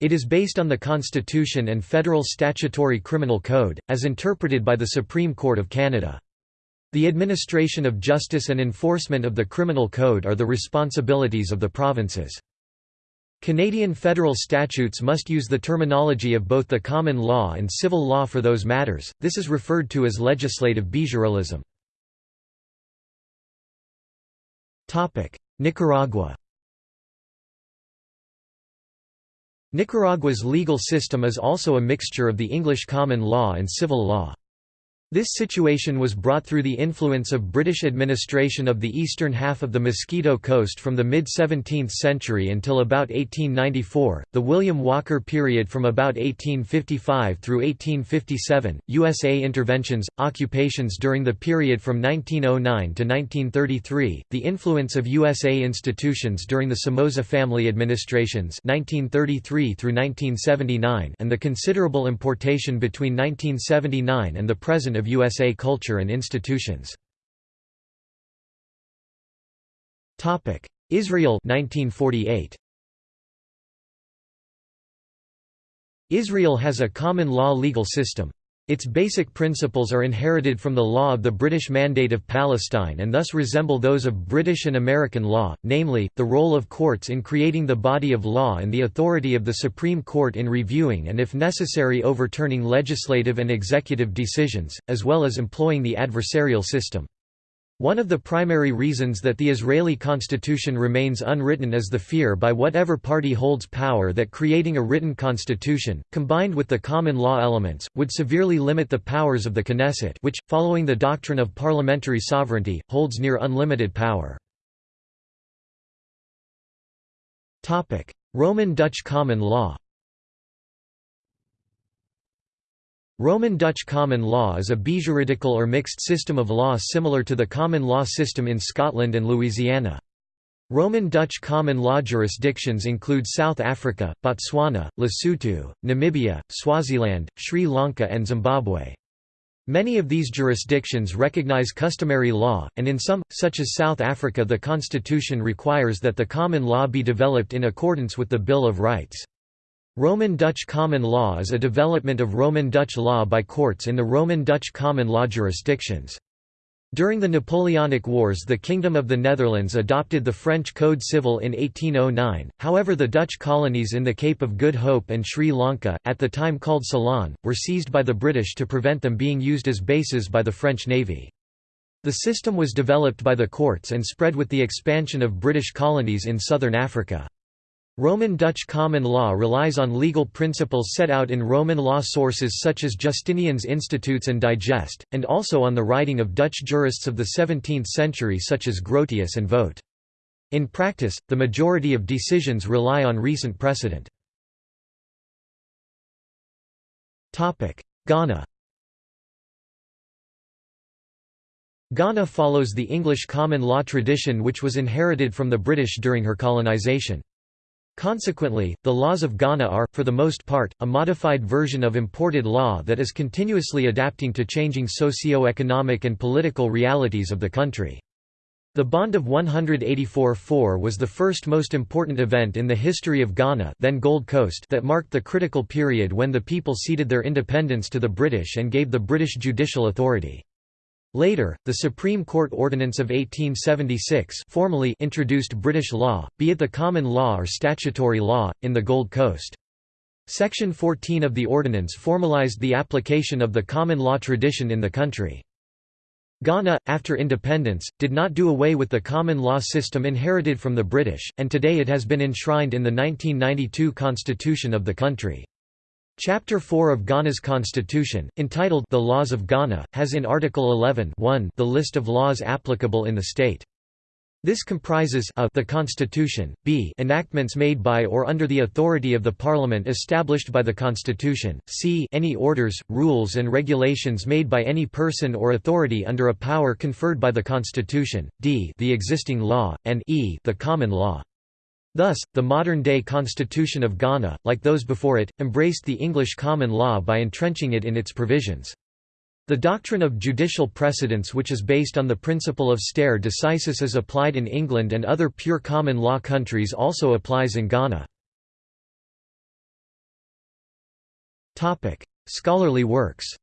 It is based on the Constitution and Federal Statutory Criminal Code, as interpreted by the Supreme Court of Canada. The administration of justice and enforcement of the criminal code are the responsibilities of the provinces. Canadian federal statutes must use the terminology of both the common law and civil law for those matters, this is referred to as legislative bijuralism. Nicaragua Nicaragua's legal system is also a mixture of the English common law and civil law. This situation was brought through the influence of British administration of the eastern half of the Mosquito Coast from the mid-17th century until about 1894, the William Walker period from about 1855 through 1857, USA interventions, occupations during the period from 1909 to 1933, the influence of USA institutions during the Somoza family administrations 1933 through 1979 and the considerable importation between 1979 and the present of USA culture and institutions. Israel 1948. Israel has a common law legal system. Its basic principles are inherited from the law of the British Mandate of Palestine and thus resemble those of British and American law, namely, the role of courts in creating the body of law and the authority of the Supreme Court in reviewing and if necessary overturning legislative and executive decisions, as well as employing the adversarial system. One of the primary reasons that the Israeli constitution remains unwritten is the fear by whatever party holds power that creating a written constitution, combined with the common law elements, would severely limit the powers of the Knesset which, following the doctrine of parliamentary sovereignty, holds near unlimited power. Roman Dutch common law Roman Dutch common law is a bijuridical or mixed system of law similar to the common law system in Scotland and Louisiana. Roman Dutch common law jurisdictions include South Africa, Botswana, Lesotho, Namibia, Swaziland, Sri Lanka and Zimbabwe. Many of these jurisdictions recognize customary law, and in some, such as South Africa the constitution requires that the common law be developed in accordance with the Bill of Rights. Roman Dutch common law is a development of Roman Dutch law by courts in the Roman Dutch common law jurisdictions. During the Napoleonic Wars the Kingdom of the Netherlands adopted the French Code Civil in 1809, however the Dutch colonies in the Cape of Good Hope and Sri Lanka, at the time called Ceylon, were seized by the British to prevent them being used as bases by the French Navy. The system was developed by the courts and spread with the expansion of British colonies in southern Africa. Roman Dutch common law relies on legal principles set out in Roman law sources such as Justinian's Institutes and Digest, and also on the writing of Dutch jurists of the 17th century such as Grotius and Voet. In practice, the majority of decisions rely on recent precedent. Ghana Ghana follows the English common law tradition which was inherited from the British during her colonisation. Consequently, the laws of Ghana are, for the most part, a modified version of imported law that is continuously adapting to changing socio-economic and political realities of the country. The Bond of 184-4 was the first most important event in the history of Ghana then Gold Coast that marked the critical period when the people ceded their independence to the British and gave the British judicial authority. Later, the Supreme Court Ordinance of 1876 formally introduced British law, be it the common law or statutory law, in the Gold Coast. Section 14 of the ordinance formalised the application of the common law tradition in the country. Ghana, after independence, did not do away with the common law system inherited from the British, and today it has been enshrined in the 1992 constitution of the country. Chapter 4 of Ghana's constitution, entitled The Laws of Ghana, has in Article 11 1 the list of laws applicable in the state. This comprises a the Constitution, b enactments made by or under the authority of the Parliament established by the Constitution, c any orders, rules and regulations made by any person or authority under a power conferred by the Constitution, d the existing law, and e the common law. Thus, the modern-day Constitution of Ghana, like those before it, embraced the English common law by entrenching it in its provisions. The doctrine of judicial precedence which is based on the principle of stare decisis is applied in England and other pure common law countries also applies in Ghana. Scholarly works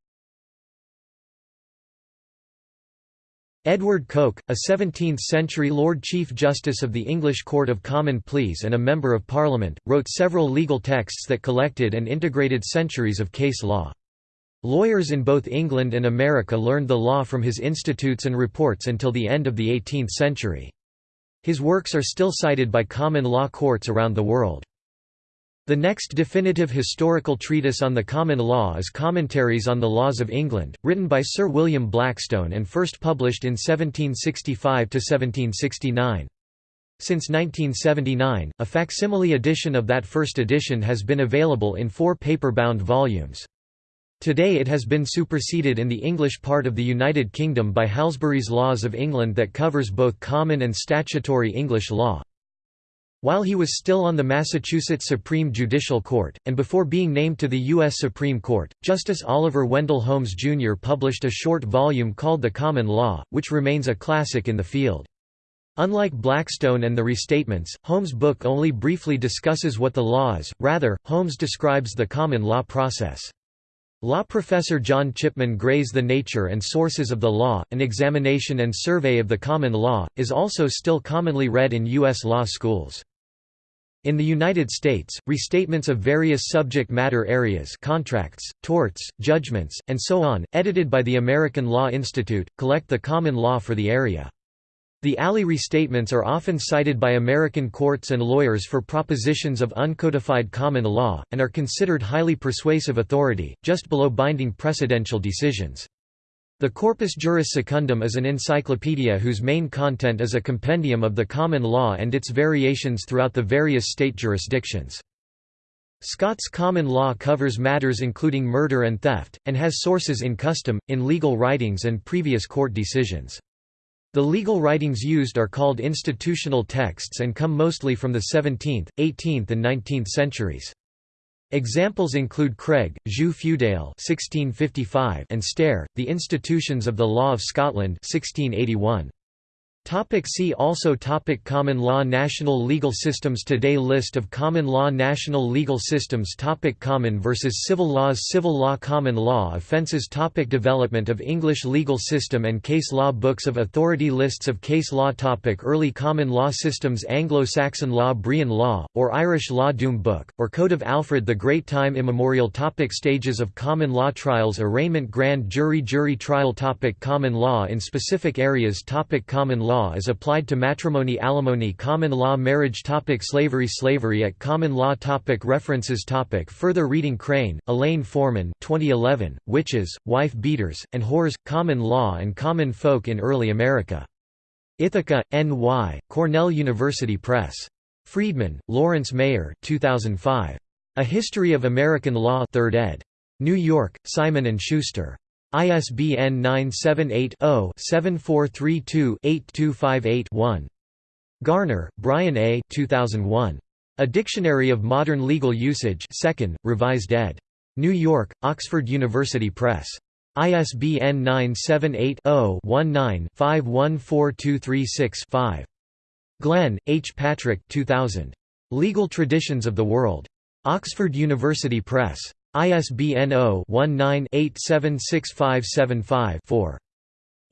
Edward Coke, a 17th-century Lord Chief Justice of the English Court of Common Pleas and a Member of Parliament, wrote several legal texts that collected and integrated centuries of case law. Lawyers in both England and America learned the law from his institutes and reports until the end of the 18th century. His works are still cited by common law courts around the world. The next definitive historical treatise on the common law is Commentaries on the Laws of England, written by Sir William Blackstone and first published in 1765–1769. Since 1979, a facsimile edition of that first edition has been available in four paper-bound volumes. Today it has been superseded in the English part of the United Kingdom by Halsbury's Laws of England that covers both common and statutory English law. While he was still on the Massachusetts Supreme Judicial Court, and before being named to the U.S. Supreme Court, Justice Oliver Wendell Holmes Jr. published a short volume called The Common Law, which remains a classic in the field. Unlike Blackstone and the Restatements, Holmes' book only briefly discusses what the law is, rather, Holmes describes the common law process. Law professor John Chipman Gray's The Nature and Sources of the Law, an examination and survey of the common law, is also still commonly read in U.S. law schools. In the United States, restatements of various subject matter areas contracts, torts, judgments, and so on, edited by the American Law Institute, collect the common law for the area. The ALI restatements are often cited by American courts and lawyers for propositions of uncodified common law, and are considered highly persuasive authority, just below binding precedential decisions. The Corpus Juris Secundum is an encyclopedia whose main content is a compendium of the common law and its variations throughout the various state jurisdictions. Scots common law covers matters including murder and theft, and has sources in custom, in legal writings and previous court decisions. The legal writings used are called institutional texts and come mostly from the 17th, 18th and 19th centuries. Examples include Craig, Jus Feudale (1655) and Stair, The Institutions of the Law of Scotland (1681). Topic see also topic Common law National legal systems Today List of common law National legal systems topic Common versus civil laws Civil law Common law offences topic Development of English legal system and case law Books of authority Lists of case law topic Early common law systems Anglo-Saxon law Brehon law, or Irish law Doom Book, or Code of Alfred the Great Time immemorial topic Stages of common law Trials Arraignment Grand jury Jury trial topic Common law in specific areas topic Common law law is applied to matrimony alimony common law marriage topic Slavery Slavery at common law topic References topic Further reading Crane, Elaine Foreman 2011, Witches, Wife Beaters, and Whores, Common Law and Common Folk in Early America. Ithaca, N.Y., Cornell University Press. Friedman, Lawrence Mayer 2005. A History of American Law 3rd ed. New York, Simon & Schuster. ISBN 978-0-7432-8258-1. Garner, Brian A. 2001. A Dictionary of Modern Legal Usage 2nd, Revised ed. New York, Oxford University Press. ISBN 978-0-19-514236-5. Glenn, H. Patrick 2000. Legal Traditions of the World. Oxford University Press. ISBN 0-19-876575-4.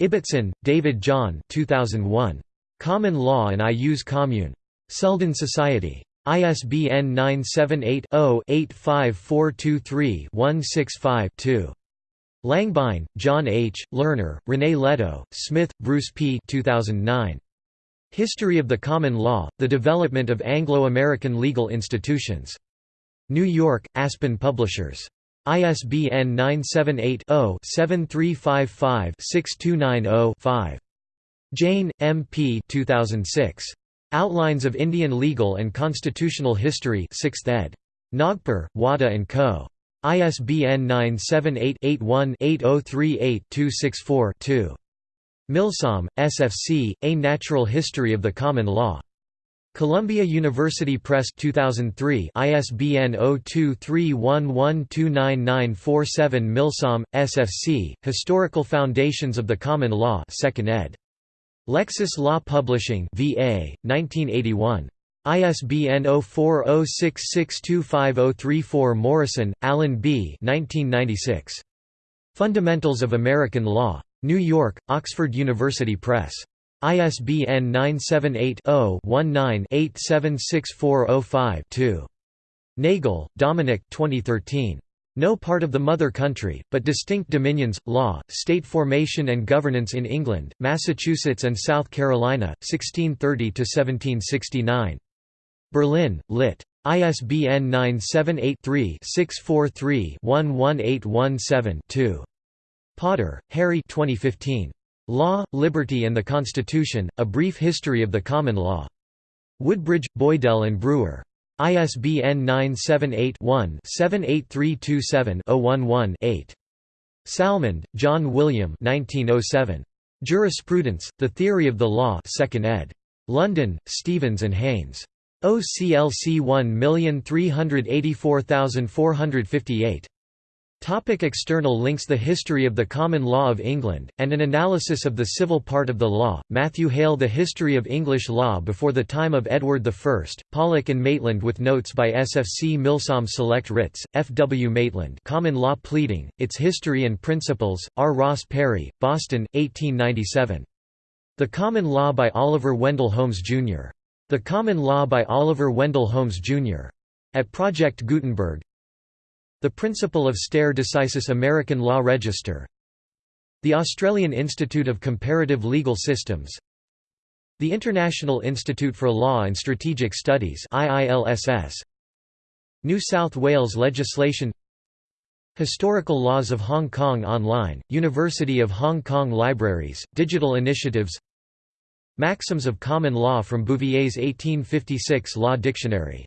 Ibbotson, David John 2001. Common Law and Ius Commune. Selden Society. ISBN 978-0-85423-165-2. Langbein, John H., Lerner, Renée Lettow, Smith, Bruce P. 2009. History of the Common Law, The Development of Anglo-American Legal Institutions. New York, Aspen Publishers. ISBN 978-0-7355-6290-5. Jain, M. P. 2006. Outlines of Indian Legal and Constitutional History 6th ed. Nagpur, Wadhwa & Co. ISBN 978-81-8038-264-2. Milsom, SFC, A Natural History of the Common Law. Columbia University Press 2003 ISBN 0231129947 Milsom, SFC, Historical Foundations of the Common Law 2nd ed. Lexis Law Publishing VA, 1981. ISBN 0406625034 Morrison, Alan B. 1996. Fundamentals of American Law. New York, Oxford University Press. ISBN 978-0-19-876405-2. Nagl, Dominik 2013. No part of the Mother Country, but Distinct Dominions, Law, State Formation and Governance in England, Massachusetts and South Carolina, 1630–1769. Berlin, Lit. ISBN 978-3-643-11817-2. Potter, Harry 2015. Law, Liberty and the Constitution, A Brief History of the Common Law. Woodbridge, Boydell and Brewer. ISBN 978-1-78327-011-8. Salmond, John William 1907. Jurisprudence, The Theory of the Law 2nd ed. London, Stevens and Haynes. OCLC 1384458. Topic external links The history of the common law of England, and an analysis of the civil part of the law, Matthew Hale The history of English law before the time of Edward I, Pollock and Maitland with notes by S. F. C. Milsom Select Writs, F. W. Maitland Common Law Pleading, Its History and Principles, R. Ross Perry, Boston, 1897. The Common Law by Oliver Wendell Holmes, Jr. The Common Law by Oliver Wendell Holmes, Jr. At Project Gutenberg, the Principle of Stare Decisis American Law Register. The Australian Institute of Comparative Legal Systems. The International Institute for Law and Strategic Studies New South Wales legislation. Historical Laws of Hong Kong Online, University of Hong Kong Libraries, Digital Initiatives. Maxims of Common Law from Bouvier's 1856 Law Dictionary